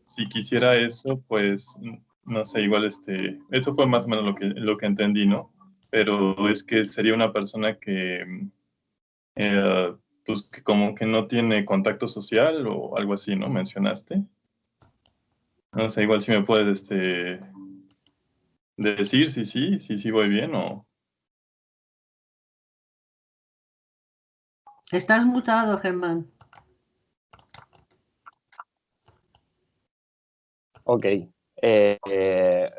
si quisiera eso, pues, no sé, igual este, eso fue más o menos lo que, lo que entendí, ¿no? Pero es que sería una persona que, eh, pues, que como que no tiene contacto social o algo así, ¿no? Mencionaste. No sé, igual si me puedes, este, decir si sí, si sí voy bien o... Estás mutado, Germán. Ok. Eh, eh,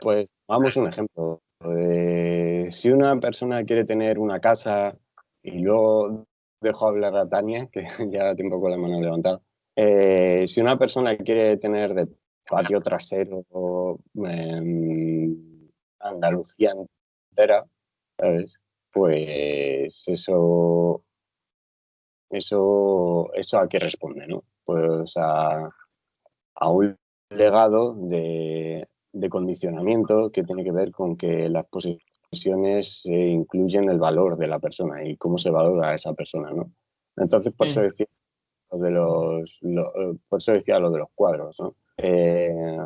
pues vamos a un ejemplo. Eh, si una persona quiere tener una casa y luego dejo hablar a Tania, que ya tiene un poco la mano levantada. si una persona quiere tener de patio trasero em, Andalucía entera, pues eso eso, eso a qué responde, ¿no? Pues a, un legado de, condicionamiento que tiene que ver con que las posesiones incluyen el valor de la persona y cómo se valora a esa persona, ¿no? Entonces, por eso decía lo de los, por eso decía lo de los cuadros, ¿no? Eh,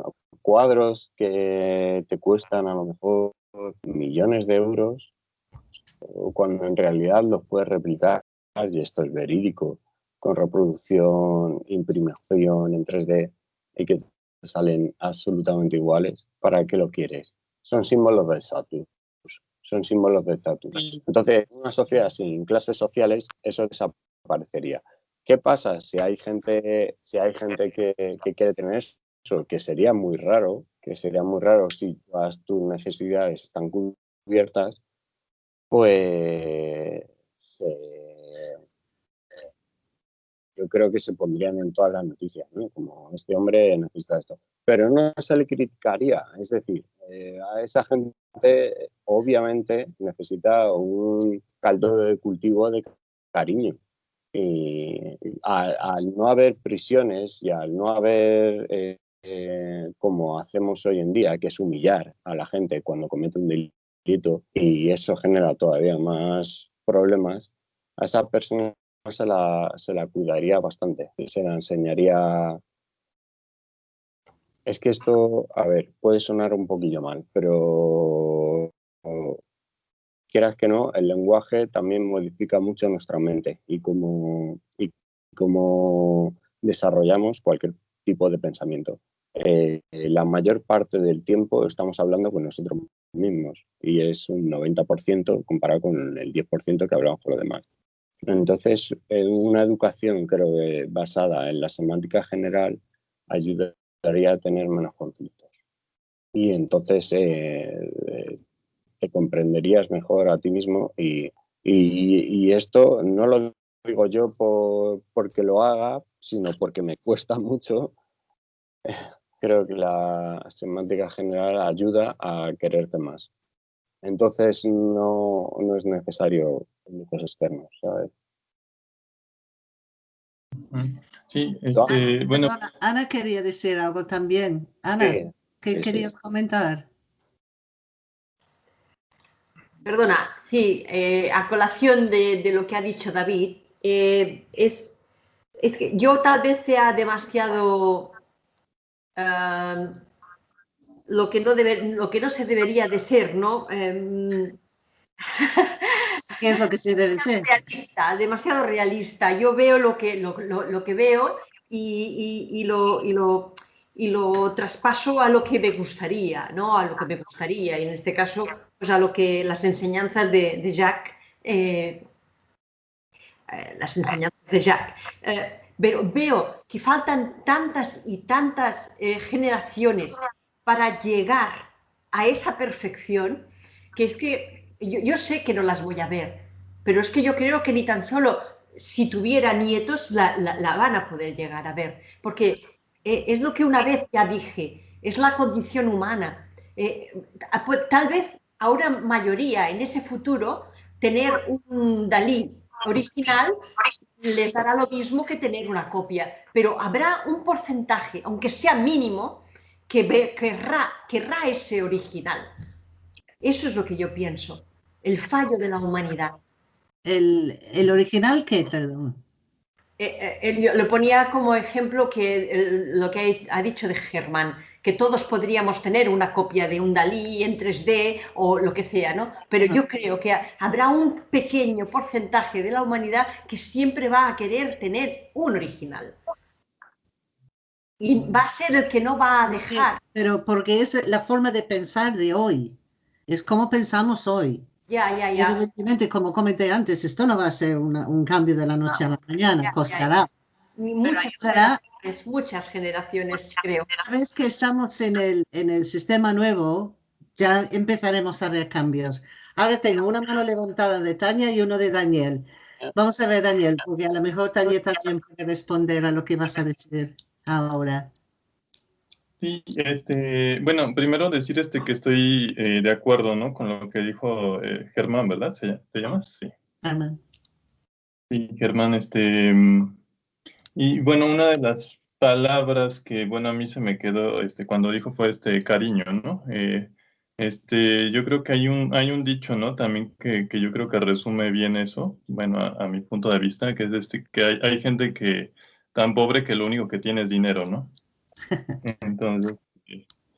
cuadros que te cuestan a lo mejor millones de euros, cuando en realidad los puedes replicar y esto es verídico, con reproducción, imprimación en 3D y que salen absolutamente iguales, ¿para qué lo quieres? Son símbolos de estatus, son símbolos de estatus. Entonces, en una sociedad sin clases sociales, eso desaparecería. ¿Qué pasa si hay gente, si hay gente que, quiere tener eso? Que sería muy raro, que sería muy raro si todas tus necesidades están cubiertas, pues yo creo que se pondrían en todas las noticias, ¿no? Como este hombre necesita esto. Pero no se le criticaría, es decir, eh, a esa gente obviamente necesita un caldo de cultivo de cariño. Y al, no haber prisiones y al no haber, eh, eh, como hacemos hoy en día, que es humillar a la gente cuando comete un delito, y eso genera todavía más problemas, a esa persona se la, se la cuidaría bastante y se la enseñaría. Es que esto, a ver, puede sonar un poquillo mal, pero quieras que no, el lenguaje también modifica mucho nuestra mente y cómo, y cómo desarrollamos cualquier tipo de pensamiento. Eh, la mayor parte del tiempo estamos hablando con nosotros mismos y es un 90% comparado con el 10% que hablamos con los demás. Entonces, una educación, creo que basada en la semántica general ayudaría a tener menos conflictos. Y entonces eh, te comprenderías mejor a ti mismo y, esto no lo digo yo por, porque lo haga, sino porque me cuesta mucho. Creo que la semántica general ayuda a quererte más. Entonces no, no es necesario públicos externos, ¿sabes? Sí, este, bueno. Ana, quería decir algo también. Ana, ¿qué querías comentar? Perdona, sí, eh, a colación de, de, lo que ha dicho David, eh, es, es, que yo tal vez sea demasiado uh, lo, que no debe, lo que no se debería de ser, ¿no? Um, ¿Qué es lo que se debe ser? Realista, demasiado realista. Yo veo lo que, lo, lo, que veo y, y, y, lo, y, lo, y lo traspaso a lo que me gustaría, ¿no? A lo que me gustaría, y en este caso, pues a lo que las enseñanzas de, Jacques, eh, eh, las enseñanzas de Jacques. Eh, pero veo que faltan tantas y tantas generaciones para llegar a esa perfección, que es que yo, yo sé que no las voy a ver, pero es que yo creo que ni tan solo si tuviera nietos la, la, van a poder llegar a ver, porque eh, es lo que una vez ya dije, es la condición humana. Eh, tal vez a una mayoría en ese futuro tener un Dalí original les dará lo mismo que tener una copia, pero habrá un porcentaje, aunque sea mínimo, que querrá ese original. Eso es lo que yo pienso, el fallo de la humanidad. ¿El, el original qué, perdón? Eh, eh lo ponía como ejemplo que lo que ha dicho de Germán, que todos podríamos tener una copia de un Dalí en 3D o lo que sea, ¿no? Pero yo creo que habrá un pequeño porcentaje de la humanidad que siempre va a querer tener un original. Y va a ser el que no va a dejar. Pero porque es la forma de pensar de hoy, es como pensamos hoy. Ya, ya, ya. Evidentemente, como comenté antes, esto no va a ser un cambio de la noche a la mañana, costará. Muchas generaciones, muchas generaciones, creo. Una vez que estamos en el, en el sistema nuevo, ya empezaremos a ver cambios. Ahora tengo una mano levantada de Tania y uno de Daniel. Vamos a ver, Daniel, porque a lo mejor Tania también puede responder a lo que vas a decir ahora. Sí, este, bueno, primero decir este que estoy eh, de acuerdo, ¿no? Con lo que dijo eh, Germán, ¿verdad? ¿Te llamas? Sí. Germán. Sí, Germán, este, mm, y bueno, una de las palabras que, bueno, a mí se me quedó, este, cuando dijo fue este cariño, ¿no? Eh, este, yo creo que hay un, hay un dicho, ¿no? También que, que yo creo que resume bien eso, bueno, a, a mi punto de vista, que es este, que hay, hay gente que tan pobre que lo único que tiene es dinero, ¿no? Entonces,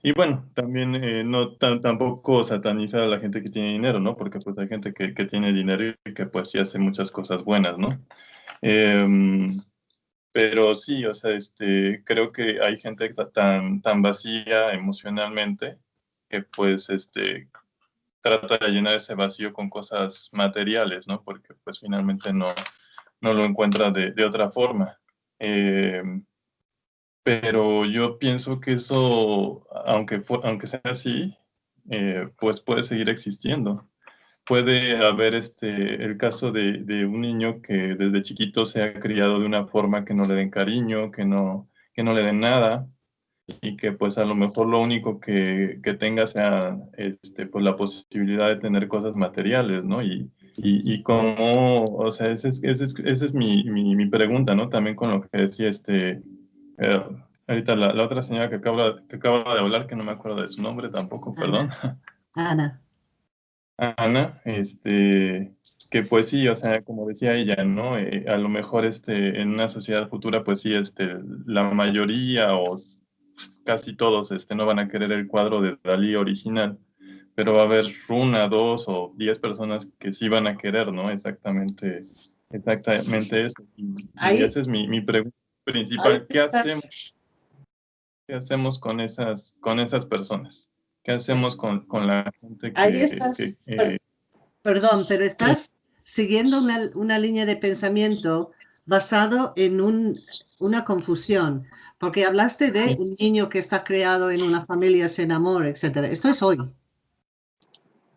y bueno, también eh, no tampoco satanizar a la gente que tiene dinero, ¿no? Porque pues hay gente que, que tiene dinero y que pues sí hace muchas cosas buenas, ¿no? Em, pero sí, o sea, este, creo que hay gente tan, tan vacía emocionalmente que pues este, trata de llenar ese vacío con cosas materiales, ¿no? Porque pues finalmente no, no lo encuentra de, de otra forma. Eh, pero yo pienso que eso, aunque, aunque sea así, eh, pues puede seguir existiendo. Puede haber este, el caso de, de, un niño que desde chiquito se ha criado de una forma que no le den cariño, que no, que no le den nada, y que pues a lo mejor lo único que, que tenga sea este, pues la posibilidad de tener cosas materiales, ¿no? Y, y, y como, o sea, esa es, ese es, ese es mi, mi, mi, pregunta, ¿no? También con lo que decía este eh, ahorita la, la, otra señora que acaba, que acaba de hablar, que no me acuerdo de su nombre tampoco, perdón. Ana. Ana, este, que pues sí, o sea, como decía ella, ¿no? Eh, a lo mejor este, en una sociedad futura, pues sí, este, la mayoría o casi todos este, no van a querer el cuadro de Dalí original, pero va a haber una, dos o diez personas que sí van a querer, ¿no? Exactamente, exactamente eso. Y, y esa es mi, mi pregunta principal. ¿Qué hacemos? ¿Qué hacemos con esas, con esas personas? ¿Qué hacemos con, con la gente que... Ahí estás, que, eh, perdón, pero estás siguiendo una, una, línea de pensamiento basado en un, una confusión, porque hablaste de un niño que está creado en una familia sin amor, etc. Esto es hoy.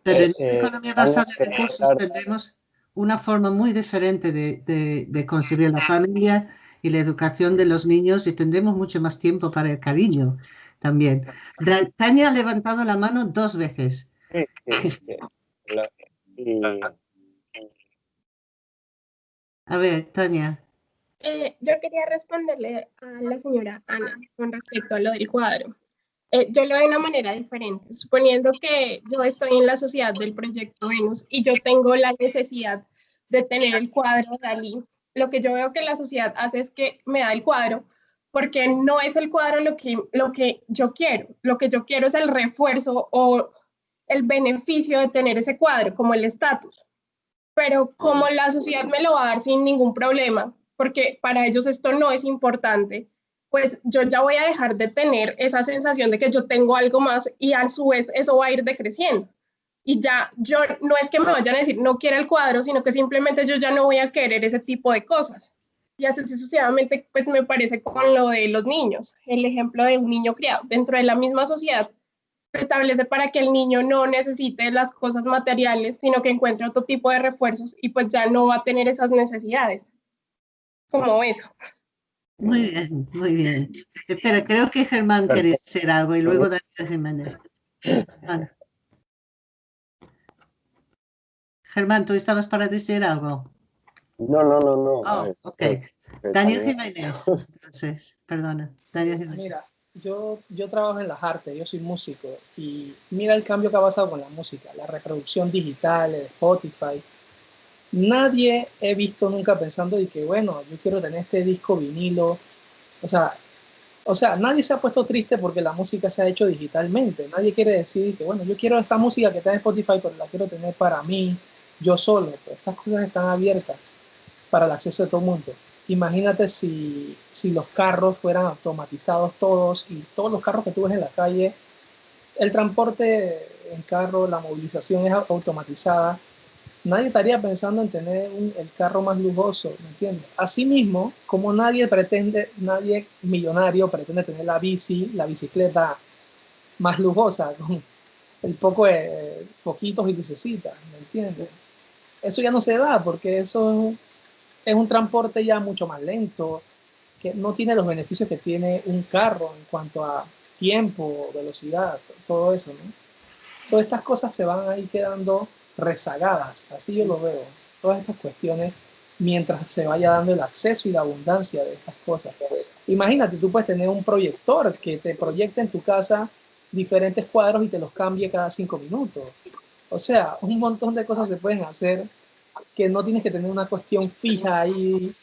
Pero en la economía basada en recursos tendremos una forma muy diferente de, de, de concebir la familia y la educación de los niños y tendremos mucho más tiempo para el cariño también. Tania ha levantado la mano dos veces. A ver, Tania. Eh, yo quería responderle a la señora Ana con respecto a lo del cuadro. Eh, yo lo veo de una manera diferente, suponiendo que yo estoy en la sociedad del proyecto Venus y yo tengo la necesidad de tener el cuadro Dalí lo que yo veo que la sociedad hace es que me da el cuadro, porque no es el cuadro lo que, lo que yo quiero. Lo que yo quiero es el refuerzo o el beneficio de tener ese cuadro, como el estatus. Pero como la sociedad me lo va a dar sin ningún problema, porque para ellos esto no es importante, pues yo ya voy a dejar de tener esa sensación de que yo tengo algo más y a su vez eso va a ir decreciendo. Y ya yo no es que me vayan a decir no quiero el cuadro, sino que simplemente yo ya no voy a querer ese tipo de cosas. Y así sucesivamente, pues me parece con lo de los niños, el ejemplo de un niño criado dentro de la misma sociedad se establece para que el niño no necesite las cosas materiales, sino que encuentre otro tipo de refuerzos y pues ya no va a tener esas necesidades. Como eso. Muy bien, muy bien. Espera, creo que Germán quiere decir algo y luego Daniel Jiménez. Germán. Germán, ¿tú estabas para decir algo? No, no, no, no. Oh, ok. Daniel Jiménez, entonces, perdona. Daniel Jiménez. Mira, yo, yo trabajo en las artes, yo soy músico y mira el cambio que ha pasado con la música, la reproducción digital, el Spotify. Nadie he visto nunca pensando de que, bueno, yo quiero tener este disco vinilo. O sea, o sea, nadie se ha puesto triste porque la música se ha hecho digitalmente. Nadie quiere decir que, bueno, yo quiero esta música que está en Spotify, pero la quiero tener para mí, yo solo. Estas cosas están abiertas para el acceso de todo el mundo. Imagínate si, si los carros fueran automatizados todos y todos los carros que tú ves en la calle, el transporte en carro, la movilización es automatizada, nadie estaría pensando en tener un, el carro más lujoso, ¿me entiendes? Asimismo, como nadie pretende, nadie millonario pretende tener la bici, la bicicleta más lujosa, con el poco de foquitos y lucecitas, ¿me entiendes? Eso ya no se da porque eso es un transporte ya mucho más lento, que no tiene los beneficios que tiene un carro en cuanto a tiempo, velocidad, todo eso, ¿no? Estas cosas se van ahí quedando rezagadas, así yo lo veo, todas estas cuestiones, mientras se vaya dando el acceso y la abundancia de estas cosas. Imagínate, tú puedes tener un proyector que te proyecte en tu casa diferentes cuadros y te los cambie cada cinco minutos. O sea, un montón de cosas se pueden hacer que no tienes que tener una cuestión fija ahí,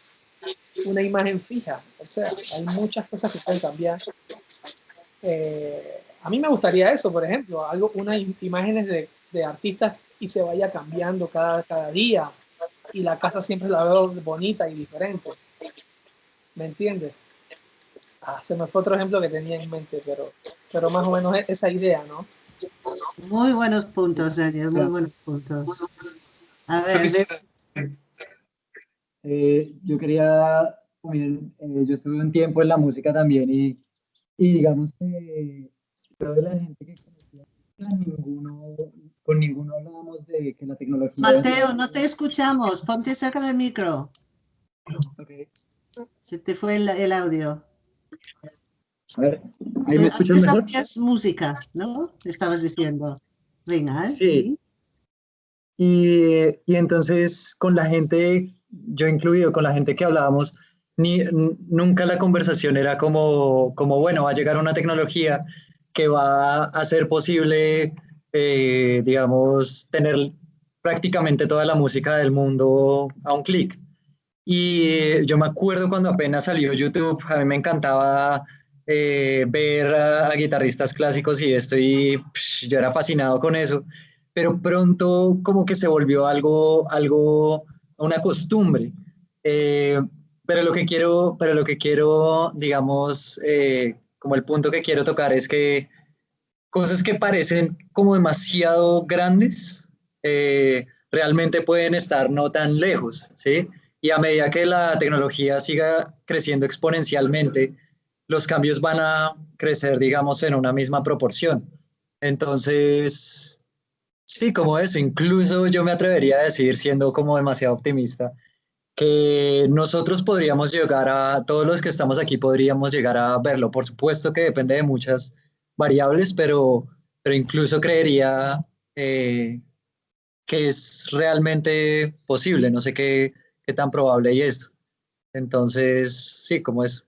una imagen fija. O sea, hay muchas cosas que pueden cambiar. Eh, a mí me gustaría eso, por ejemplo, algo, unas imágenes de, de, artistas y se vaya cambiando cada, cada día y la casa siempre la veo bonita y diferente. ¿Me entiendes? Ah, se me fue otro ejemplo que tenía en mente, pero, pero más o menos esa idea, ¿no? Muy buenos puntos, Daniel, muy buenos puntos. A ver, eh, yo quería, también, eh, yo estuve un tiempo en la música también y, y digamos que de la gente que conocía, ninguno, con ninguno hablábamos de que la tecnología... Mateo, no te escuchamos, ponte cerca del micro. Okay. Se te fue el, el audio. A ver, ¿ahí me escuchan mejor? Es música, ¿no? Estabas diciendo. Venga, ¿eh? Sí. Y, y, entonces con la gente, yo incluido, con la gente que hablábamos, ni, nunca la conversación era como, como, bueno, va a llegar una tecnología que va a hacer posible, eh, digamos, tener prácticamente toda la música del mundo a un clic. Y yo me acuerdo cuando apenas salió YouTube, a mí me encantaba eh, ver a, a, guitarristas clásicos y esto, y psh, yo era fascinado con eso pero pronto como que se volvió algo, algo, una costumbre. Eh, pero lo que quiero, pero lo que quiero, digamos, eh, como el punto que quiero tocar es que cosas que parecen como demasiado grandes, eh, realmente pueden estar no tan lejos, ¿sí? Y a medida que la tecnología siga creciendo exponencialmente, los cambios van a crecer, digamos, en una misma proporción. Entonces, Sí, como eso, incluso yo me atrevería a decir, siendo como demasiado optimista, que nosotros podríamos llegar a, todos los que estamos aquí podríamos llegar a verlo. Por supuesto que depende de muchas variables, pero, pero incluso creería eh, que es realmente posible. No sé qué, qué tan probable es esto. Entonces, sí, como eso.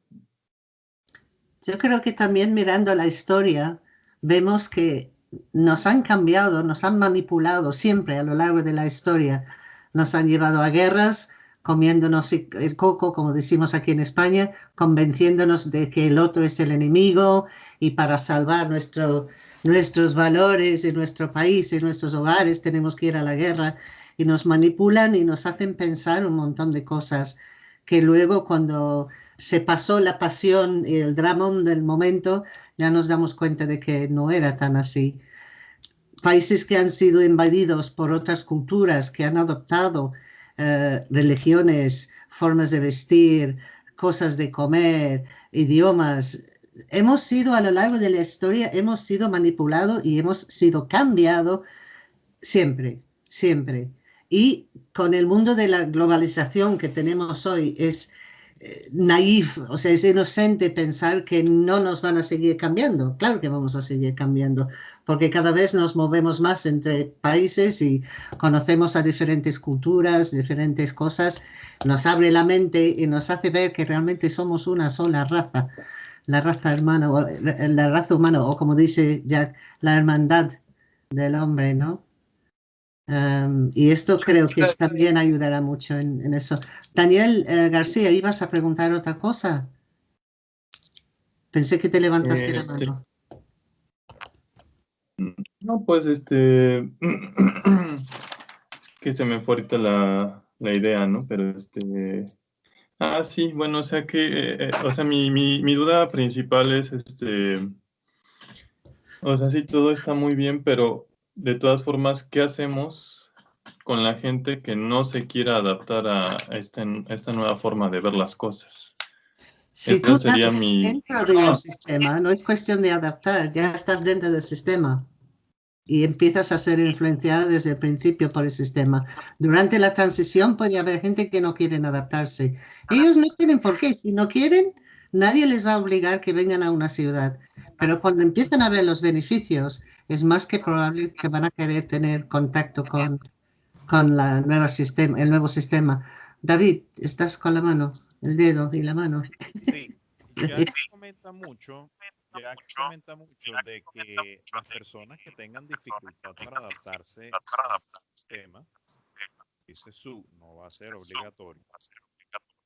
Yo creo que también mirando la historia, vemos que nos han cambiado, nos han manipulado siempre a lo largo de la historia. Nos han llevado a guerras, comiéndonos el coco, como decimos aquí en España, convenciéndonos de que el otro es el enemigo y para salvar nuestro, nuestros valores en nuestro país, en nuestros hogares, tenemos que ir a la guerra y nos manipulan y nos hacen pensar un montón de cosas que luego cuando se pasó la pasión y el drama del momento, ya nos damos cuenta de que no era tan así. Países que han sido invadidos por otras culturas, que han adoptado eh, religiones, formas de vestir, cosas de comer, idiomas. Hemos sido a lo largo de la historia, hemos sido manipulados y hemos sido cambiados siempre, siempre. Y con el mundo de la globalización que tenemos hoy, es naif, o sea, es inocente pensar que no nos van a seguir cambiando. Claro que vamos a seguir cambiando, porque cada vez nos movemos más entre países y conocemos a diferentes culturas, diferentes cosas, nos abre la mente y nos hace ver que realmente somos una sola raza, la raza hermana, la raza humana, o como dice Jack, la hermandad del hombre, ¿no? Y esto creo que también ayudará mucho en, eso. Daniel eh, García, ¿ibas a preguntar otra cosa? Pensé que te levantaste la Este, mano. No, pues este. que se me fue ahorita la, la idea, ¿no? Pero este. Ah, sí, bueno, o sea que. eh, eh, o sea, mi, mi, mi duda principal es este. O sea, sí, todo está muy bien, pero de todas formas, ¿qué hacemos con la gente que no se quiera adaptar a, este- a esta nueva forma de ver las cosas? Si Esta tú sería estás mi. dentro de un sistema, no es cuestión de adaptar, ya estás dentro del sistema y empiezas a ser influenciada desde el principio por el sistema. Durante la transición puede haber gente que no quieren adaptarse. Ellos no tienen por qué. Si no quieren, nadie les va a obligar que vengan a una ciudad. Pero cuando empiezan a ver los beneficios, es más que probable que van a querer tener contacto con, con la nueva sistema, el nuevo sistema. David, estás con la mano, el dedo y la mano. Sí, Jack comenta mucho, Jack comenta mucho de que las personas que tengan dificultad para adaptarse al sistema, dice su, no va a ser obligatorio,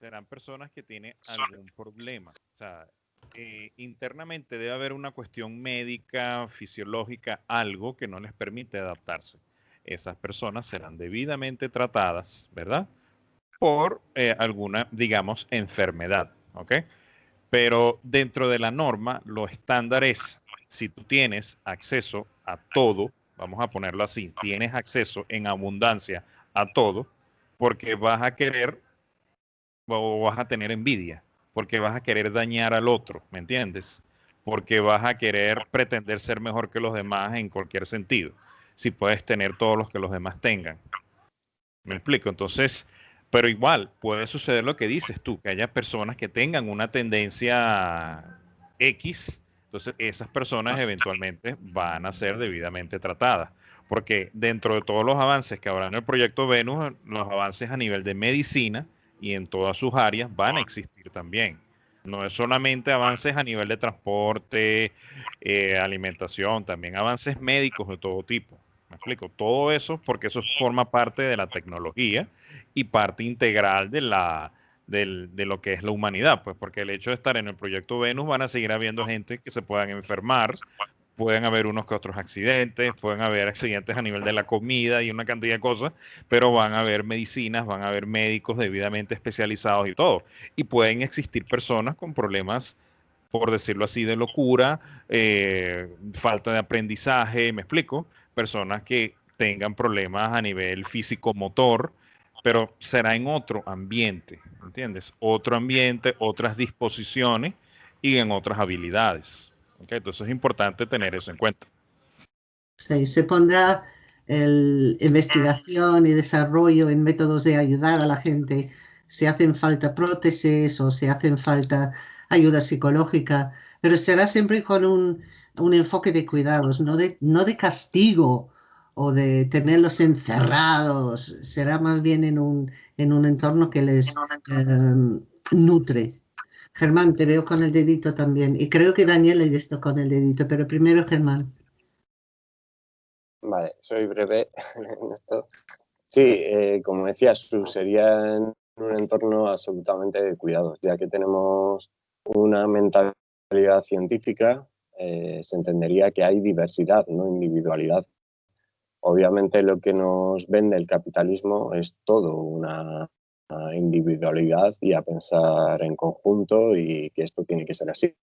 serán personas que tienen algún problema. O sea, eh, internamente debe haber una cuestión médica, fisiológica, algo que no les permite adaptarse. Esas personas serán debidamente tratadas, ¿verdad? Por eh, alguna, digamos, enfermedad, ¿ok? Pero dentro de la norma, lo estándar es, si tú tienes acceso a todo, vamos a ponerlo así, tienes acceso en abundancia a todo, porque vas a querer o vas a tener envidia, porque vas a querer dañar al otro, ¿me entiendes? Porque vas a querer pretender ser mejor que los demás en cualquier sentido, si puedes tener todos los que los demás tengan. ¿Me explico? Entonces, pero igual puede suceder lo que dices tú, que haya personas que tengan una tendencia X, entonces esas personas eventualmente van a ser debidamente tratadas. Porque dentro de todos los avances que habrá en el proyecto Venus, los avances a nivel de medicina y en todas sus áreas van a existir también. No es solamente avances a nivel de transporte, eh, alimentación, también avances médicos de todo tipo. Me explico, todo eso porque eso forma parte de la tecnología y parte integral de, la, del- de lo que es la humanidad, pues porque el hecho de estar en el proyecto Venus van a seguir habiendo gente que se puedan enfermar, pueden haber unos que otros accidentes, pueden haber accidentes a nivel de la comida y una cantidad de cosas, pero van a haber medicinas, van a haber médicos debidamente especializados y todo. Y pueden existir personas con problemas, por decirlo así, de locura, eh, falta de aprendizaje, me explico, personas que tengan problemas a nivel físico-motor, pero será en otro ambiente, ¿entiendes? Otro ambiente, otras disposiciones y en otras habilidades. ¿Ok? Entonces es importante tener eso en cuenta. Sí, se pondrá el investigación y desarrollo en métodos de ayudar a la gente. Si hacen falta prótesis o si hacen falta ayuda psicológica, pero será siempre con un, un enfoque de cuidados, no de, no de castigo o de tenerlos encerrados. Será más bien en un, en un entorno que les eh, nutre. Germán, te veo con el dedito también. Y creo que Daniel he visto con el dedito, pero primero Germán. Vale, soy breve. Sí, eh, como decía Su, sería en un entorno absolutamente de cuidados, ya que tenemos una mentalidad científica, eh, se entendería que hay diversidad, no individualidad. Obviamente lo que nos vende el capitalismo es todo una individualidad y a pensar en conjunto y que esto tiene que ser así.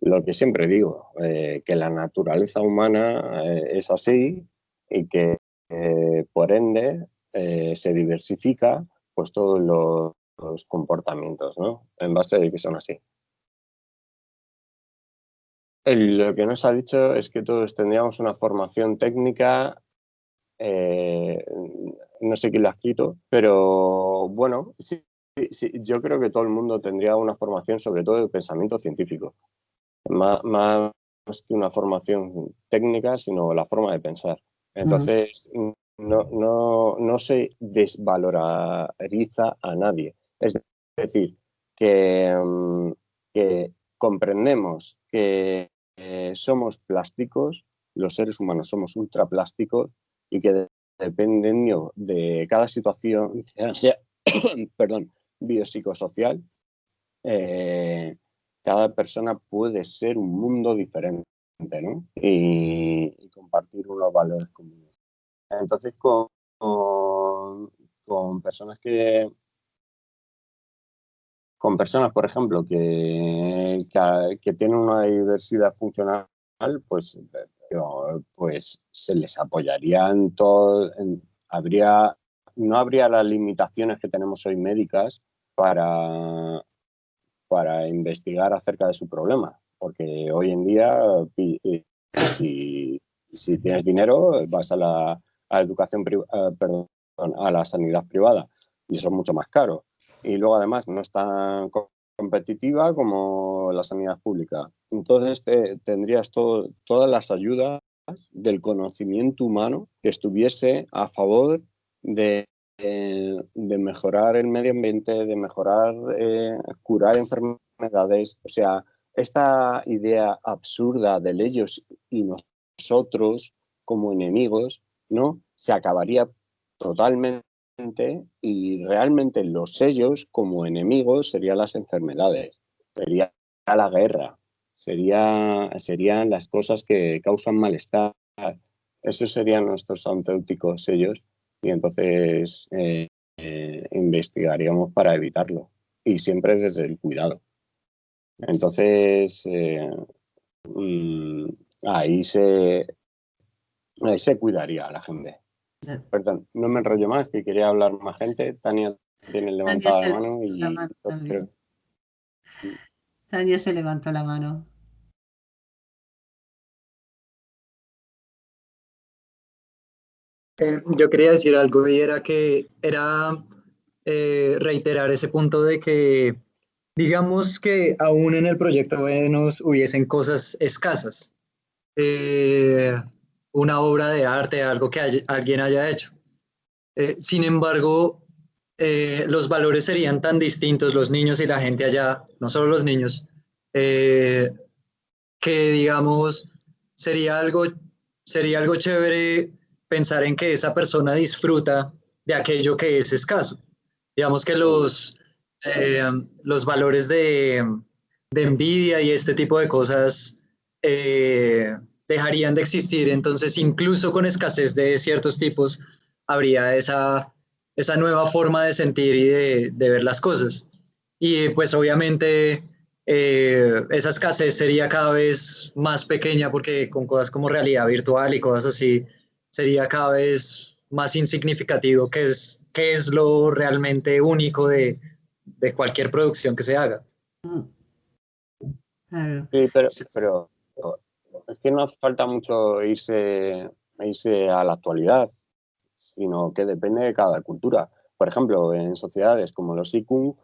Lo que siempre digo, eh, que la naturaleza humana eh, es así y que eh, por ende se diversifica pues todos los, comportamientos, ¿no? En base de que son así. lo que nos ha dicho es que todos tendríamos una formación técnica no sé quién lo ha escrito, pero bueno, sí, sí, yo creo que todo el mundo tendría una formación sobre todo de pensamiento científico, más, más que una formación técnica, sino la forma de pensar. Entonces, no, no, no se desvaloriza a nadie. Es decir, que, comprendemos que eh, somos plásticos, los seres humanos somos ultraplásticos y que dependiendo de cada situación, sea, perdón, biopsicosocial, eh, cada persona puede ser un mundo diferente ¿no? y, compartir unos valores comunes. Entonces, con, con, personas que, con personas, por ejemplo, que, que, que, tienen una diversidad funcional, pues pues se les apoyaría en todo, habría, no habría las limitaciones que tenemos hoy médicas para, para investigar acerca de su problema, porque hoy en día si, si tienes dinero vas a la, educación perdón, a la sanidad privada y eso es mucho más caro. Y luego además no están competitiva como la sanidad pública. Entonces tendrías todo, todas las ayudas del conocimiento humano que estuviese a favor de, de mejorar el medio ambiente, de mejorar, eh, curar enfermedades. O sea, esta idea absurda de ellos y nosotros como enemigos, ¿no? Se acabaría totalmente y realmente los sellos como enemigos serían las enfermedades, sería la guerra, sería, serían las cosas que causan malestar. Esos serían nuestros auténticos sellos y entonces eh, eh, investigaríamos para evitarlo y siempre desde el cuidado. Entonces, eh, mm, ahí, se, ahí se cuidaría a la gente. Perdón, no me enrollo más, que quería hablar más gente. Tania tiene levantada la mano y... Tania se levantó la mano. Eh, yo quería decir algo y era que era eh, reiterar ese punto de que digamos que aún en el proyecto Venus hubiesen cosas escasas. Eh, una obra de arte, algo que alguien haya hecho. Eh, sin embargo, eh, los valores serían tan distintos, los niños y la gente allá, no solo los niños, eh, que digamos, sería algo, sería algo chévere pensar en que esa persona disfruta de aquello que es escaso. Digamos que los, los valores de, de, envidia y este tipo de cosas dejarían de existir. Entonces, incluso con escasez de ciertos tipos, habría esa, esa nueva forma de sentir y de, ver las cosas. Y pues obviamente eh, esa escasez sería cada vez más pequeña porque con cosas como realidad virtual y cosas así, sería cada vez más insignificativo, que es, qué es lo realmente único de, de cualquier producción que se haga. Sí, pero, pero es que no hace falta mucho irse, a la actualidad, sino que depende de cada cultura. Por ejemplo, en sociedades como los Ikung,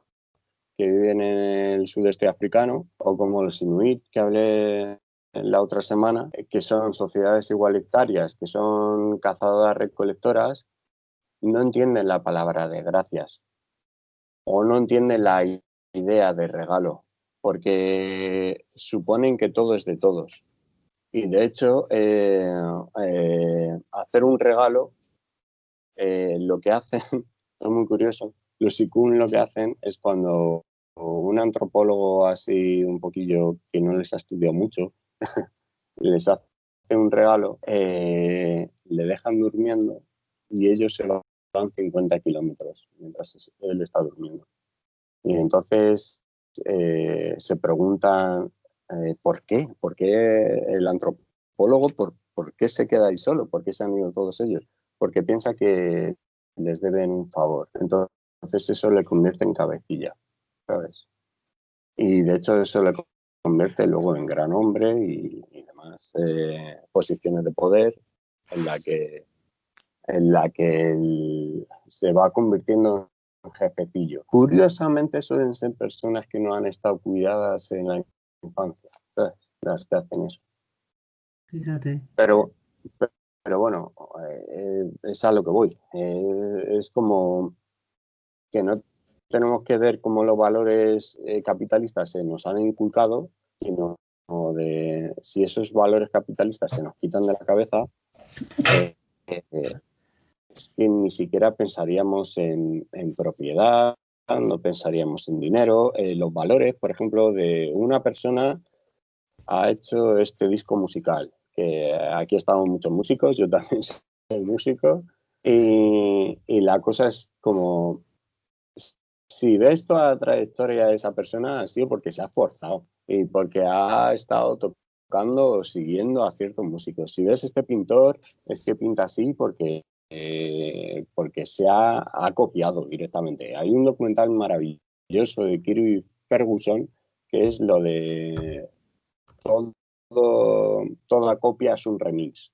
que viven en el sudeste africano, o como los Inuit, que hablé la otra semana, que son sociedades igualitarias, que son cazadoras recolectoras, no entienden la palabra de gracias o no entienden la idea de regalo, porque suponen que todo es de todos. Y de hecho, eh, eh, hacer un regalo, eh, lo que hacen, es muy curioso, los ICUN lo que hacen es cuando un antropólogo así un poquillo que no les ha estudiado mucho, les hace un regalo, le dejan durmiendo y ellos se lo 50 kilómetros mientras él está durmiendo. Y entonces se preguntan eh, por qué, por qué el antropólogo, por, por qué se queda ahí solo, por qué se han ido todos ellos, porque piensa que les deben un favor. Entonces eso le convierte en cabecilla, ¿sabes? Y de hecho eso le convierte luego en gran hombre y, demás eh, posiciones de poder en la que, en la que se va convirtiendo en jefecillo. Curiosamente suelen ser personas que no han estado cuidadas en la infancia, ¿sabes? Las que hacen eso. Fíjate. Pero, pero bueno, eh, es a lo que voy. Eh, es como que no tenemos que ver cómo los valores eh, capitalistas se nos han inculcado, sino de si esos valores capitalistas se nos quitan de la cabeza, es que ni siquiera pensaríamos en, propiedad, no pensaríamos en dinero. los valores, por ejemplo, de una persona ha hecho este disco musical, que aquí estamos muchos músicos, yo también soy músico, y, y la cosa es como si ves toda la trayectoria de esa persona, ha sido porque se ha esforzado y porque ha estado tocando o siguiendo a ciertos músicos. Si ves este pintor, es que pinta así porque, eh, porque se ha, copiado directamente. Hay un documental maravilloso de Kirby Ferguson que es lo de todo, toda copia es un remix.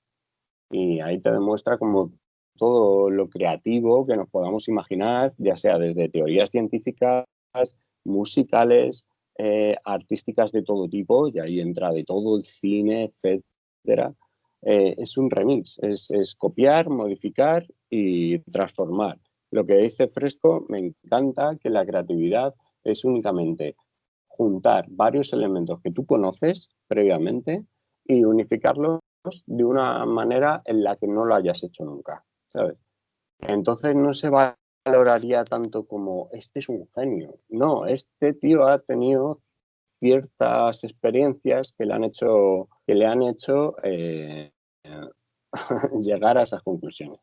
Y ahí te demuestra como todo lo creativo que nos podamos imaginar, ya sea desde teorías científicas, musicales, eh, artísticas de todo tipo, y ahí entra de todo el cine, etcétera. Eh, es un remix, es, copiar, modificar y transformar. Lo que dice Fresco, me encanta que la creatividad es únicamente juntar varios elementos que tú conoces previamente y unificarlos de una manera en la que no lo hayas hecho nunca. Entonces no se valoraría tanto como este es un genio. No, este tío ha tenido ciertas experiencias que le han hecho, que le han hecho eh, llegar a esas conclusiones.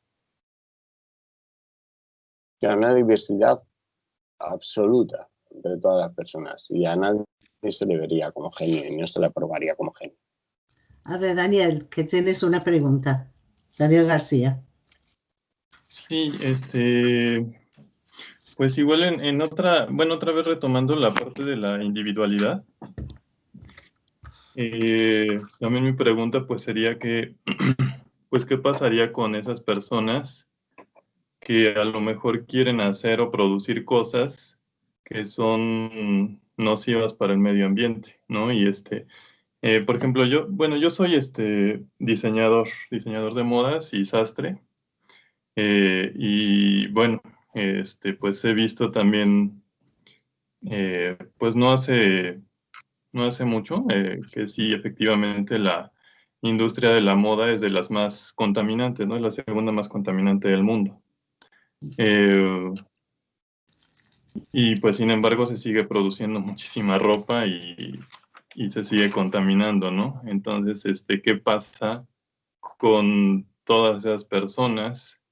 Hay una diversidad absoluta entre todas las personas y a nadie se le vería como genio y no se le aprobaría como genio. A ver, Daniel, que tienes una pregunta. Daniel García. Sí, este, pues igual en, otra, bueno, otra vez retomando la parte de la individualidad, eh, también mi pregunta pues sería que, pues qué pasaría con esas personas que a lo mejor quieren hacer o producir cosas que son nocivas para el medio ambiente, ¿no? Y este, eh, por ejemplo, yo, bueno, yo soy este diseñador, diseñador de modas y sastre, eh, y bueno, este, pues he visto también, pues no hace, no hace mucho, eh, que sí, efectivamente la industria de la moda es de las más contaminantes, ¿no? Es la segunda más contaminante del mundo. y pues sin embargo se sigue produciendo muchísima ropa y, y se sigue contaminando, ¿no? Entonces, este, ¿qué pasa con todas esas personas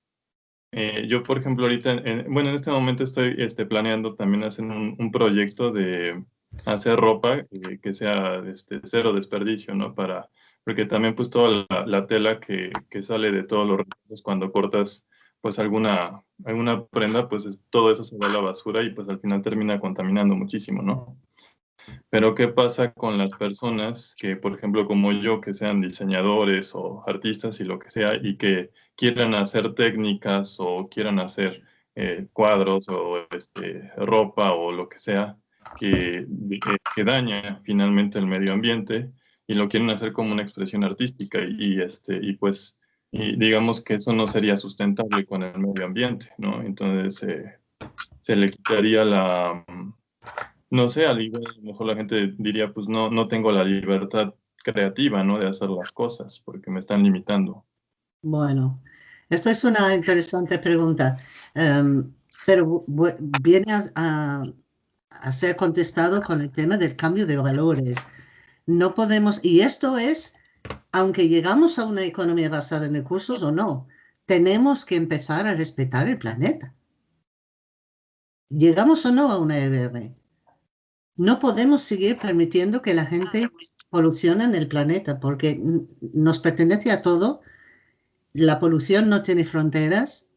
eh, yo, por ejemplo, ahorita, bueno, en este momento estoy este, planeando también hacer un, proyecto de hacer ropa eh, que sea este, cero desperdicio, ¿no? Para, porque también pues toda la, tela que, que, sale de todos los recursos cuando cortas pues alguna, alguna prenda, pues todo eso se va a la basura y pues al final termina contaminando muchísimo, ¿no? Pero ¿qué pasa con las personas que, por ejemplo, como yo, que sean diseñadores o artistas y lo que sea, y que quieran hacer técnicas o quieran hacer eh, cuadros o este, ropa o lo que sea, que, que, daña finalmente el medio ambiente y lo quieren hacer como una expresión artística y, este, y pues y digamos que eso no sería sustentable con el medio ambiente, ¿no? Entonces eh, se le quitaría la, no sé, a lo mejor la gente diría, pues no, no tengo la libertad creativa, ¿no? De hacer las cosas, porque me están limitando. Bueno, esto es una interesante pregunta, em, pero viene a, a, ser contestado con el tema del cambio de valores. No podemos, y esto es, aunque llegamos a una economía basada en recursos o no, tenemos que empezar a respetar el planeta. Llegamos o no a una EBR. No podemos seguir permitiendo que la gente polucione en el planeta porque nos pertenece a todo. La polución no tiene fronteras.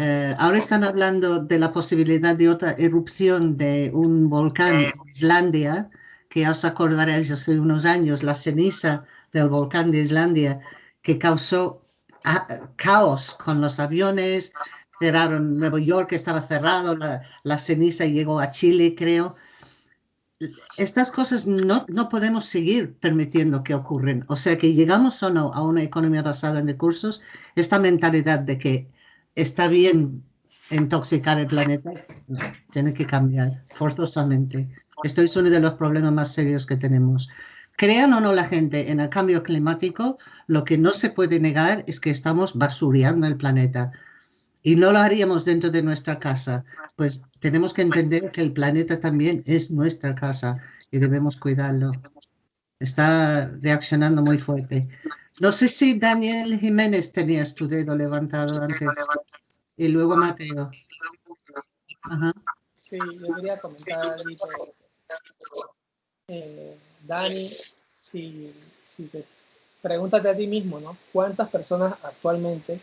Eh, ahora están hablando de la posibilidad de otra erupción de un volcán en Islandia, que os acordaréis hace unos años, la ceniza del volcán de Islandia, que causó ah, caos con los aviones, cerraron Nueva York, estaba cerrado, la, la ceniza llegó a Chile, creo estas cosas no, no podemos seguir permitiendo que ocurran. O sea que llegamos o no a una economía basada en recursos, esta mentalidad de que está bien intoxicar el planeta tiene que cambiar forzosamente. Esto es uno de los problemas más serios que tenemos. Crean o no la gente en el cambio climático, lo que no se puede negar es que estamos basureando el planeta y no lo haríamos dentro de nuestra casa, pues tenemos que entender que el planeta también es nuestra casa y debemos cuidarlo. Está reaccionando muy fuerte. No sé si Daniel Jiménez tenías tu dedo levantado antes y luego Mateo. Sí, yo quería comentar algo. Eh, Dani, si, si te pregúntate a ti mismo, ¿no? ¿Cuántas personas actualmente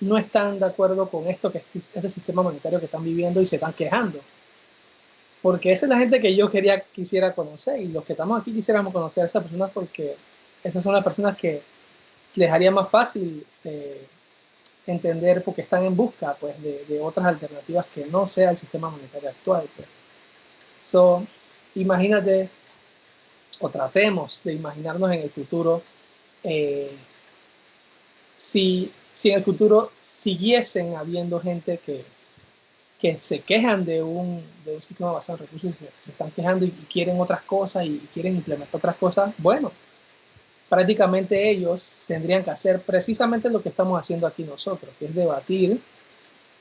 no están de acuerdo con esto que este sistema monetario que están viviendo y se están quejando. Porque esa es la gente que yo quería, quisiera conocer y los que estamos aquí quisiéramos conocer a esas personas porque esas son las personas que les haría más fácil eh, entender porque están en busca pues, de, otras alternativas que no sea el sistema monetario actual. Pues. So, imagínate o tratemos de imaginarnos en el futuro eh, si si en el futuro siguiesen habiendo gente que, que se quejan de un, de un sistema basado en recursos y se, están quejando y, quieren otras cosas y quieren implementar otras cosas, bueno, prácticamente ellos tendrían que hacer precisamente lo que estamos haciendo aquí nosotros, que es debatir,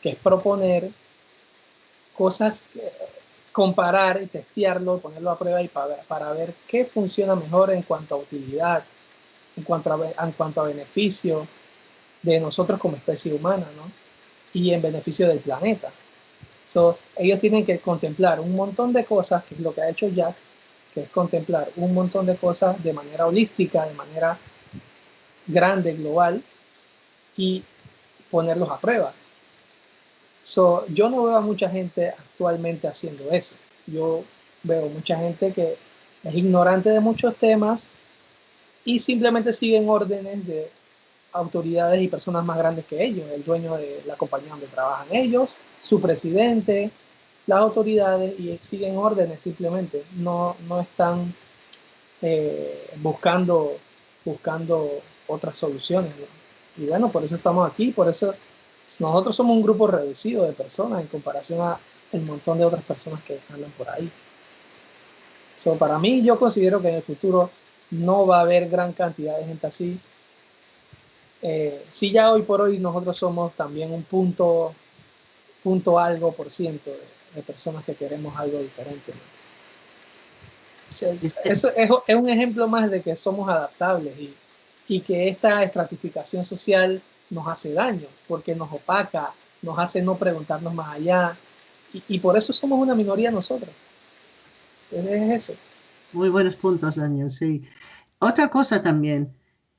que es proponer cosas, comparar y testearlo, ponerlo a prueba y para, para ver qué funciona mejor en cuanto a utilidad, en cuanto a, en cuanto a beneficio, de nosotros como especie humana, ¿no? Y en beneficio del planeta. So, ellos tienen que contemplar un montón de cosas, que es lo que ha hecho Jack, que es contemplar un montón de cosas de manera holística, de manera grande, global, y ponerlos a prueba. So, yo no veo a mucha gente actualmente haciendo eso. Yo veo mucha gente que es ignorante de muchos temas y simplemente siguen órdenes de autoridades y personas más grandes que ellos, el dueño de la compañía donde trabajan ellos, su presidente, las autoridades y siguen órdenes simplemente, no, no están eh, buscando, buscando otras soluciones. Y bueno, por eso estamos aquí, por eso nosotros somos un grupo reducido de personas en comparación a el montón de otras personas que andan por ahí. So, para mí, yo considero que en el futuro no va a haber gran cantidad de gente así eh, si ya hoy por hoy nosotros somos también un punto, punto algo por ciento de, personas que queremos algo diferente. Eso es, un ejemplo más de que somos adaptables y, y que esta estratificación social nos hace daño, porque nos opaca, nos hace no preguntarnos más allá, y, y, por eso somos una minoría nosotros. Es, eso. Muy buenos puntos, Daniel, sí. Otra cosa también,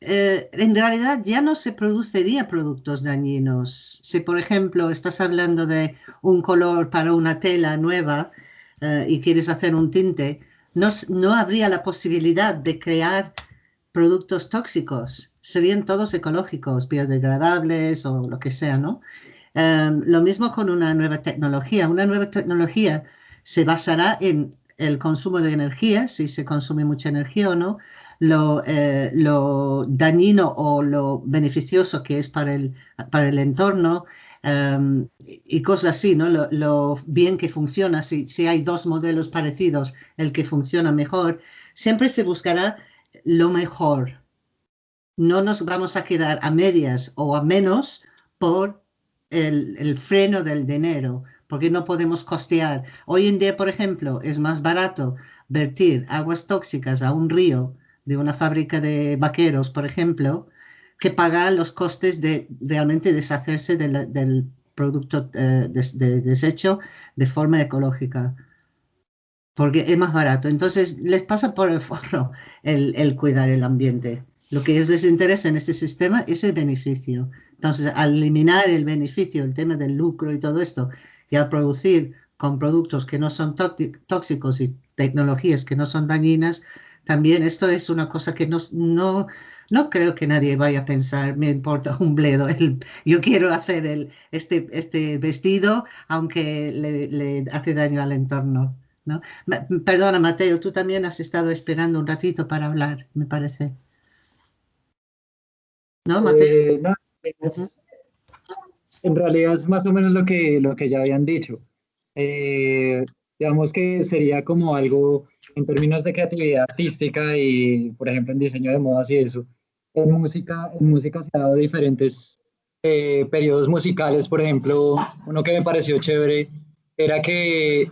eh, en realidad ya no se produciría productos dañinos. Si, por ejemplo, estás hablando de un color para una tela nueva eh, y quieres hacer un tinte, no, no habría la posibilidad de crear productos tóxicos. Serían todos ecológicos, biodegradables o lo que sea, ¿no? Em, lo mismo con una nueva tecnología. Una nueva tecnología se basará en el consumo de energía, si se consume mucha energía o no, lo, eh, lo dañino o lo beneficioso que es para el, para el entorno em, y cosas así, ¿no? Lo, bien que funciona, si, si hay dos modelos parecidos, el que funciona mejor, siempre se buscará lo mejor. No nos vamos a quedar a medias o a menos por el, el, freno del dinero, porque no podemos costear. Hoy en día, por ejemplo, es más barato vertir aguas tóxicas a un río de una fábrica de vaqueros, por ejemplo, que pagar los costes de realmente deshacerse del, del producto eh, de desecho de forma ecológica. Porque es más barato. Entonces les pasa por el forro el, el cuidar el ambiente. Lo que les interesa en este sistema es el beneficio. Entonces, al eliminar el beneficio, el tema del lucro y todo esto, y al producir con productos que no son tóxi- tóxicos y tecnologías que no son dañinas, también esto es una cosa que no, no, no creo que nadie vaya a pensar, me importa un bledo, el- yo quiero hacer el, este, este vestido aunque le, le hace daño al entorno. ¿no? Ma- Perdona, Mateo, tú también has estado esperando un ratito para hablar, me parece. ¿No, Mateo? Eh, no, es- en realidad es más o menos lo que, lo que ya habían dicho. Eh, digamos que sería como algo en términos de creatividad artística y, por ejemplo, en diseño de modas y eso. En música, en música se ha dado diferentes eh, periodos musicales, por ejemplo, uno que me pareció chévere era que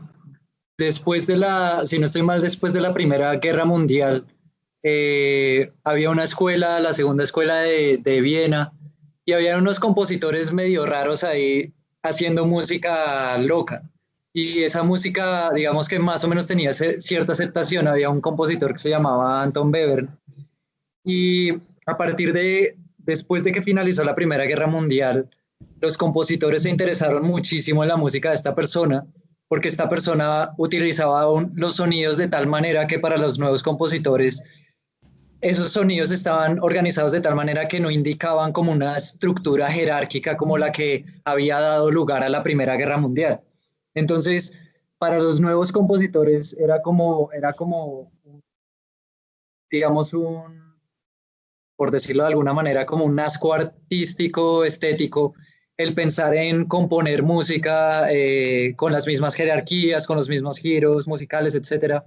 después de la, si no estoy mal, después de la Primera Guerra Mundial, eh, había una escuela, la segunda escuela de, de Viena, y había unos compositores medio raros ahí haciendo música loca. Y esa música, digamos que más o menos tenía cierta aceptación. Había un compositor que se llamaba Anton Webern. Y a partir de, después de que finalizó la Primera Guerra Mundial, los compositores se interesaron muchísimo en la música de esta persona, porque esta persona utilizaba los sonidos de tal manera que para los nuevos compositores esos sonidos estaban organizados de tal manera que no indicaban como una estructura jerárquica como la que había dado lugar a la Primera Guerra Mundial. Entonces, para los nuevos compositores era como, era como, digamos, un, por decirlo de alguna manera, como un asco artístico, estético, el pensar en componer música eh, con las mismas jerarquías, con los mismos giros musicales, etcétera.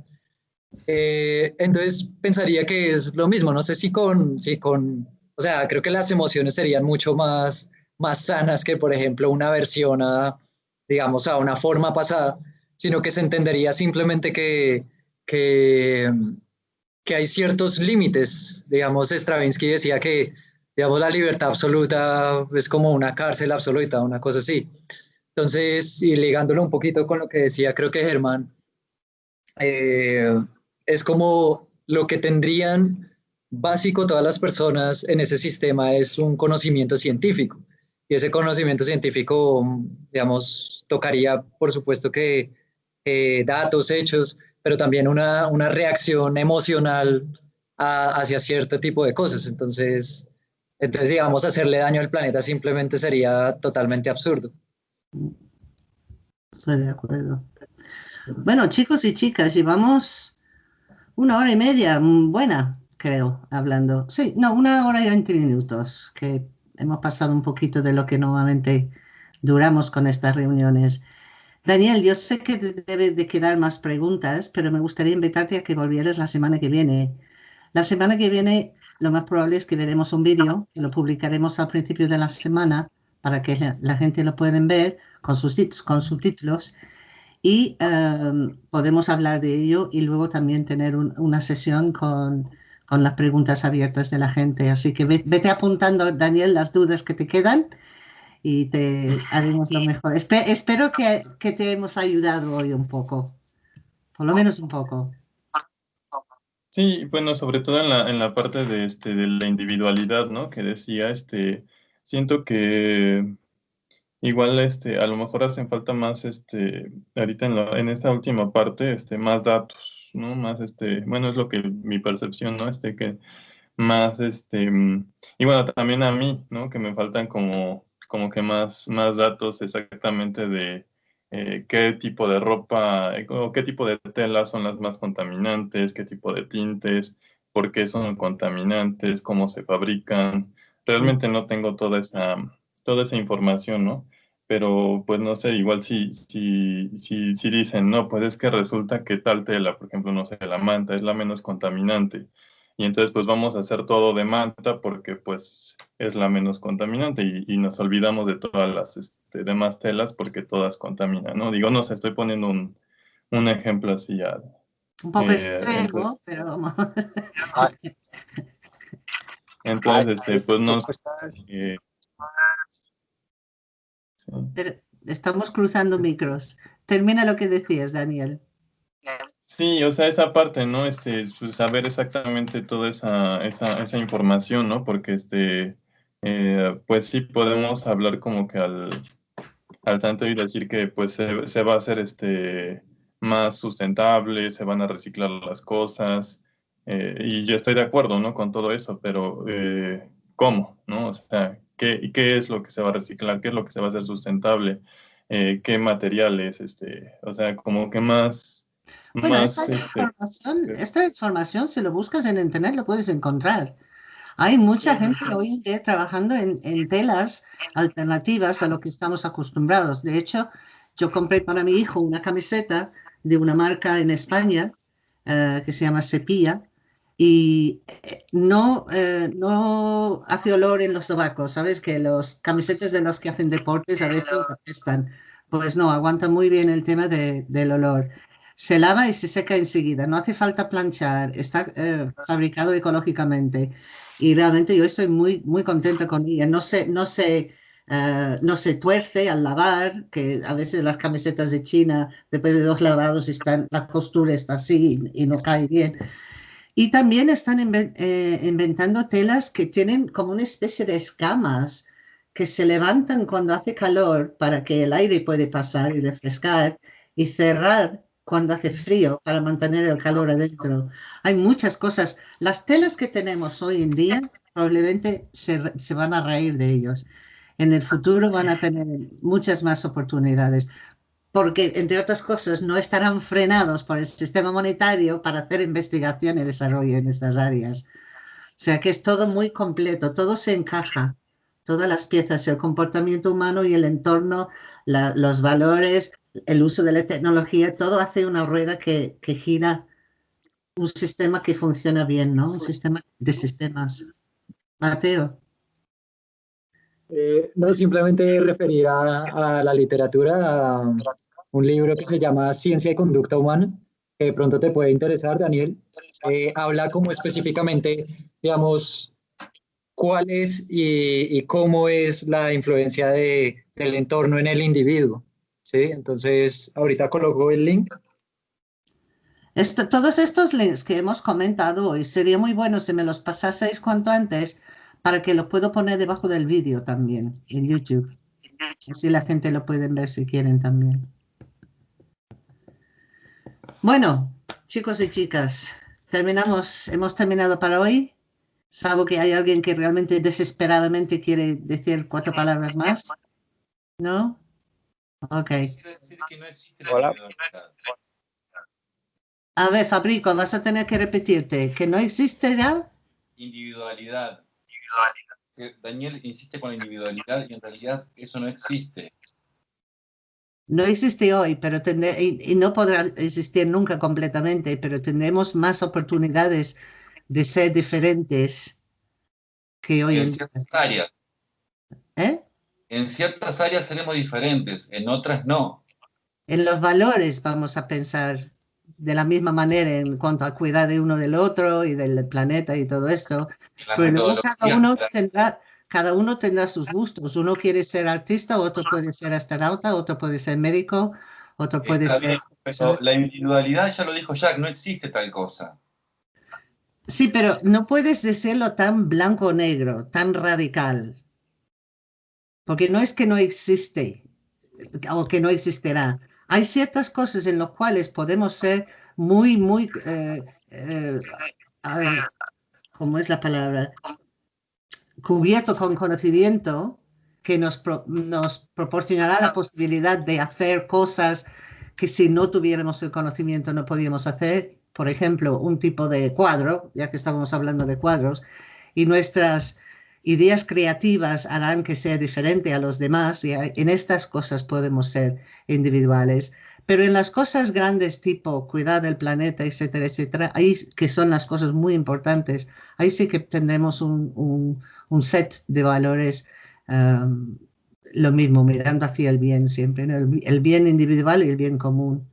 Eh, entonces pensaría que es lo mismo, no sé si con, si con, o sea, creo que las emociones serían mucho más, más sanas que, por ejemplo, una versión a, digamos, a una forma pasada, sino que se entendería simplemente que, que, que hay ciertos límites, digamos, Stravinsky decía que, digamos, la libertad absoluta es como una cárcel absoluta, una cosa así. Entonces, y ligándolo un poquito con lo que decía, creo que Germán, eh, es como lo que tendrían básico todas las personas en ese sistema es un conocimiento científico. Y ese conocimiento científico, digamos, tocaría, por supuesto, que datos, hechos, pero también una, una reacción emocional hacia cierto tipo de cosas. Entonces, entonces, digamos, hacerle daño al planeta simplemente sería totalmente absurdo. Estoy de acuerdo. Bueno, chicos y chicas, llevamos una hora y media, mm, buena, creo, hablando. Sí, no, una hora y veinte minutos, que hemos pasado un poquito de lo que normalmente duramos con estas reuniones. Daniel, yo sé que te debe de quedar más preguntas, pero me gustaría invitarte a que volvieras la semana que viene. La semana que viene lo más probable es que veremos un vídeo que lo publicaremos al principio de la semana para que la, gente lo pueden ver con, sus, con subtítulos y em, podemos hablar de ello y luego también tener un- una sesión con, con las preguntas abiertas de la gente. Así que ve- vete apuntando, Daniel, las dudas que te quedan y te haremos lo mejor. Espe- espero que, que te hemos ayudado hoy un poco, por lo menos un poco. Sí, bueno, sobre todo en la, en la parte de, este, de la individualidad, ¿no? Que decía, este, siento que igual, este, a lo mejor hacen falta más, este, ahorita en, la- en esta última parte, este, más datos, ¿no? Más, este, bueno, es lo que mi percepción, ¿no? Este, que más, este, y bueno, también a mí, ¿no? Que me faltan como, como que más, más datos exactamente de eh, qué tipo de ropa eh, o qué tipo de telas son las más contaminantes, qué tipo de tintes, por qué son contaminantes, cómo se fabrican. Realmente no tengo toda esa, toda esa información, ¿no? Pero pues no sé, igual si, si, si, si dicen, no, pues es que resulta que tal tela, por ejemplo, no sé, la manta es la menos contaminante. Y entonces pues vamos a hacer todo de manta porque pues es la menos contaminante y, y nos olvidamos de todas las este, demás telas porque todas contaminan, ¿no? Digo, no sé, estoy poniendo un, un ejemplo así ya. Un poco Eh, extremo, pero vamos. Entonces, este, pues no sé, eh, sí. Pero estamos cruzando micros. Termina lo que decías, Daniel. Sí, o sea, esa parte, ¿no? Este, pues, saber exactamente toda esa, esa, esa información, ¿no? Porque, este, eh, pues sí podemos hablar como que al, al tanto y decir que, pues, se, va a hacer, este, más sustentable, se van a reciclar las cosas, eh, y yo estoy de acuerdo, ¿no? Con todo eso, pero eh, ¿cómo, no? O sea, ¿qué, ¿qué es lo que se va a reciclar? ¿Qué es lo que se va a hacer sustentable? ¿Qué materiales? Este, o sea, como que más Bueno, más, esta este, información, esta información, si lo buscas en internet, lo puedes encontrar. Hay mucha gente hoy en día trabajando en, en telas alternativas a lo que estamos acostumbrados. De hecho, yo compré para mi hijo una camiseta de una marca en España eh, que se llama Sepia y eh, no, eh, no hace olor en los sobacos, ¿sabes? Que los camisetas de los que hacen deportes a veces apestan. Pues no, aguanta muy bien el tema de- del olor. Se lava y se seca enseguida, no hace falta planchar, está eh, fabricado ecológicamente y realmente yo estoy muy, muy contenta con ella. No se, no se, eh, no se tuerce al lavar, que a veces las camisetas de China, después de dos lavados, están, la costura está así y, y no cae bien. Y también están eh, inventando telas que tienen como una especie de escamas que se levantan cuando hace calor para que el aire puede pasar y refrescar y cerrar cuando hace frío para mantener el calor adentro. Hay muchas cosas. Las telas que tenemos hoy en día probablemente se, se van a reír de ellos. En el futuro van a tener muchas más oportunidades porque, entre otras cosas, no estarán frenados por el sistema monetario para hacer investigación y desarrollo en estas áreas. O sea que es todo muy completo, todo se encaja, todas las piezas, el comportamiento humano y el entorno, los valores, el uso de la tecnología, todo hace una rueda que, gira un sistema que funciona bien, ¿no? Un sistema de sistemas. Mateo. Eh, no, simplemente referir a, la literatura, a un libro que se llama Ciencia y Conducta Humana, que de pronto te puede interesar, Daniel. Eh, habla como específicamente, digamos, cuál es y, cómo es la influencia de, del entorno en el individuo. ¿Sí? Entonces, ahorita coloco el link. Esto- todos estos links que hemos comentado hoy, sería muy bueno si me los pasaseis cuanto antes para que lo puedo poner debajo del vídeo también en YouTube. Así la gente lo pueden ver si quieren también. Bueno, chicos y chicas, terminamos, hemos terminado para hoy. Salvo que hay alguien que realmente desesperadamente quiere decir cuatro palabras más. ¿No? Ok. Quiere decir que no existe la Hola. A ver, Fabrico, vas a tener que repetirte que no existe ya. Individualidad. Daniel insiste con la individualidad y en realidad eso no existe. No existe hoy, pero tendré, y, y no podrá existir nunca completamente, pero tendremos más oportunidades de ser diferentes que hoy En en día. áreas. ¿Eh? En ciertas áreas seremos diferentes, en otras no. En los valores vamos a pensar de la misma manera en cuanto a cuidar de uno del otro y del planeta y todo esto, pero luego cada uno tendrá, cada uno tendrá sus gustos. Uno quiere ser artista, otro puede ser astronauta, otro puede ser médico, otro puede Está ser... bien, pero la individualidad, ya lo dijo Jack, no existe tal cosa. Sí, pero no puedes decirlo tan blanco o negro, tan radical. Porque no es que no existe o que no existirá. Hay ciertas cosas en las cuales podemos ser muy, muy, eh, eh, ver, ¿cómo es la palabra? Cubierto con conocimiento que nos, pro- nos proporcionará la posibilidad de hacer cosas que si no tuviéramos el conocimiento no podíamos hacer. Por ejemplo, un tipo de cuadro, ya que estábamos hablando de cuadros, y nuestras ideas creativas harán que sea diferente a los demás y en estas cosas podemos ser individuales. Pero en las cosas grandes tipo cuidar del planeta, etcétera, etcétera, ahí que son las cosas muy importantes, ahí sí que tendremos un, un- un set de valores um, lo mismo, mirando hacia el bien siempre, ¿no? el, bi- el bien individual y el bien común.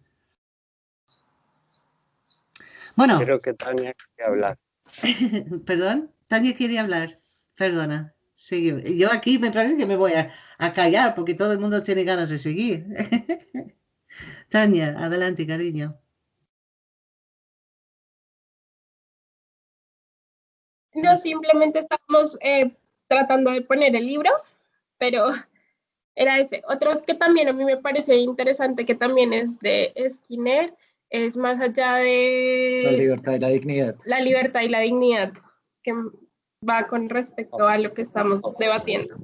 Bueno, Creo que Tania hablar. perdón, Tania quiere hablar. Perdona. Sigue. Yo aquí me parece que me voy a, a callar porque todo el mundo tiene ganas de seguir. Tania, adelante, cariño. No, simplemente estamos eh, tratando de poner el libro, pero era ese. Otro que también a mí me parece interesante, que también es de Skinner, es más allá de... La libertad y la dignidad. La libertad y la dignidad, que va con respecto a lo que estamos debatiendo.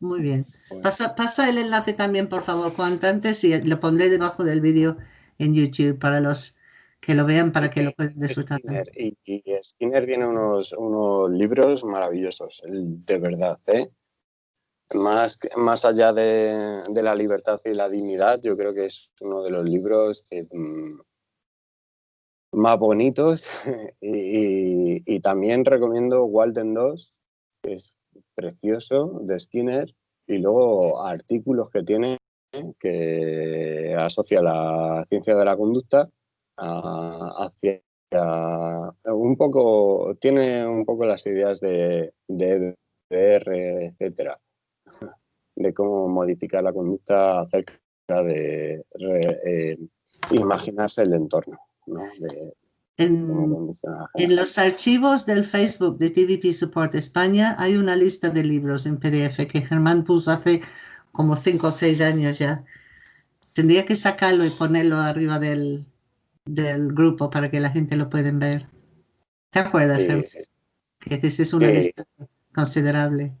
Muy bien. Pasa, pasa el enlace también, por favor, cuanto antes y lo pondré debajo del vídeo en YouTube para los que lo vean, para que lo puedan disfrutar. Skinner, y, y Skinner tiene unos, unos libros maravillosos, de verdad, ¿eh? Más, más allá de, de, la libertad y la dignidad, yo creo que es uno de los libros que, mmm, más bonitos y, también recomiendo Walden 2, que es precioso, de Skinner, y luego artículos que tiene que asocia la ciencia de la conducta a, hacia un poco, tiene un poco las ideas de, de EBR, etcétera de cómo modificar la conducta acerca de eh, imaginarse el entorno. ¿No? De, en, en, los archivos del Facebook de TVP Support España hay una lista de libros en PDF que Germán puso hace como cinco o seis años ya. Tendría que sacarlo y ponerlo arriba del, del grupo para que la gente lo pueda ver. ¿Te acuerdas, sí, sí. Que esa es una lista considerable.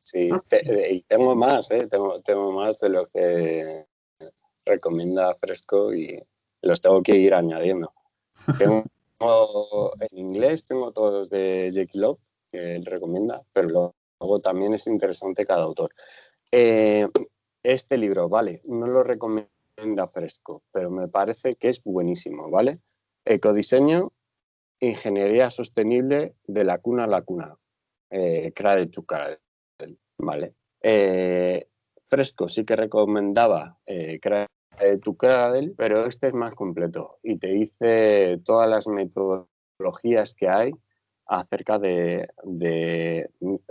Sí, okay. y tengo más, ¿eh? tengo, tengo más de lo que recomienda Fresco y los tengo que ir añadiendo. Tengo, en inglés tengo todos de Jake Love, que él recomienda, pero luego también es interesante cada autor. Eh, este libro, vale, no lo recomienda Fresco, pero me parece que es buenísimo, ¿vale? Ecodiseño, ingeniería sostenible de la cuna a la cuna. Eh, Cradle. Vale. Eh, Fresco sí que recomendaba eh, tu Cradle, pero este es más completo y te dice todas las metodologías que hay acerca de,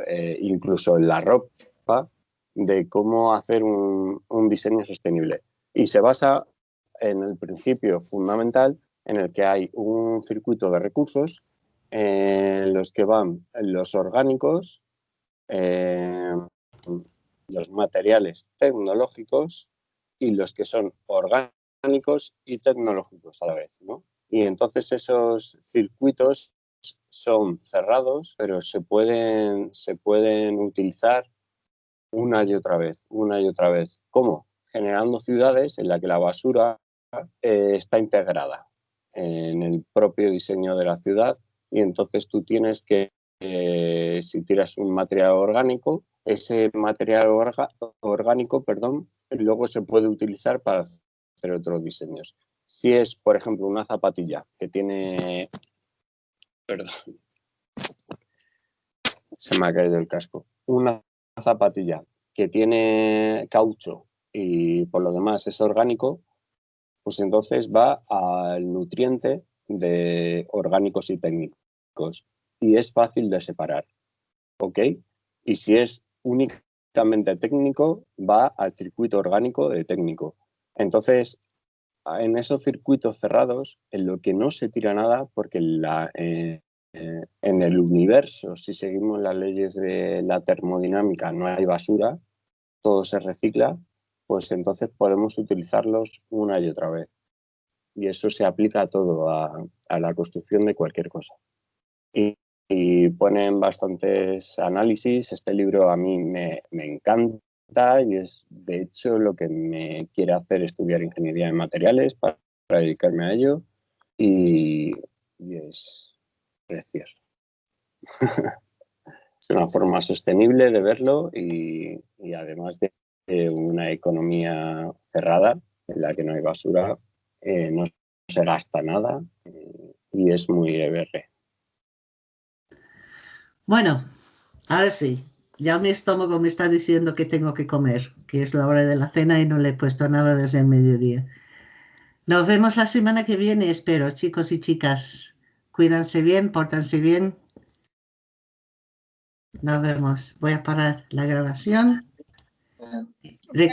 eh, incluso la ropa, de cómo hacer un, un, diseño sostenible. Y se basa en el principio fundamental en el que hay un circuito de recursos en los que van los orgánicos, eh, los materiales tecnológicos y los que son orgánicos y tecnológicos a la vez, ¿no? Y entonces esos circuitos son cerrados, pero se pueden, se pueden utilizar una y otra vez, una y otra vez. ¿Cómo? Generando ciudades en las que la basura eh, está integrada en el propio diseño de la ciudad y entonces tú tienes que eh, si tiras un material orgánico, ese material orgánico, perdón, luego se puede utilizar para hacer otros diseños. Si es, por ejemplo, una zapatilla que tiene... Perdón. Se me ha caído el casco. Una zapatilla que tiene caucho y por lo demás es orgánico, pues entonces va al nutriente de orgánicos y técnicos y es fácil de separar. ¿Ok? Y si es únicamente técnico, va al circuito orgánico de técnico. Entonces, en esos circuitos cerrados, en lo que no se tira nada, porque eh, eh, en el universo, si seguimos las leyes de la termodinámica, no hay basura, todo se recicla, pues entonces podemos utilizarlos una y otra vez. Y eso se aplica a todo, a, la construcción de cualquier cosa. Y ponen bastantes análisis. Este libro a mí me, me, encanta y es de hecho lo que me quiere hacer estudiar ingeniería en materiales para, dedicarme a ello y, es precioso. es una forma sostenible de verlo y, además de una economía cerrada en la que no hay basura, eh, no se gasta nada y es muy EBR. Bueno, ahora sí, ya mi estómago me está diciendo que tengo que comer, que es la hora de la cena y no le he puesto nada desde el mediodía. Nos vemos la semana que viene, espero, chicos y chicas. Cuídense bien, pórtanse bien Nos vemos. Voy a parar la grabación. Re-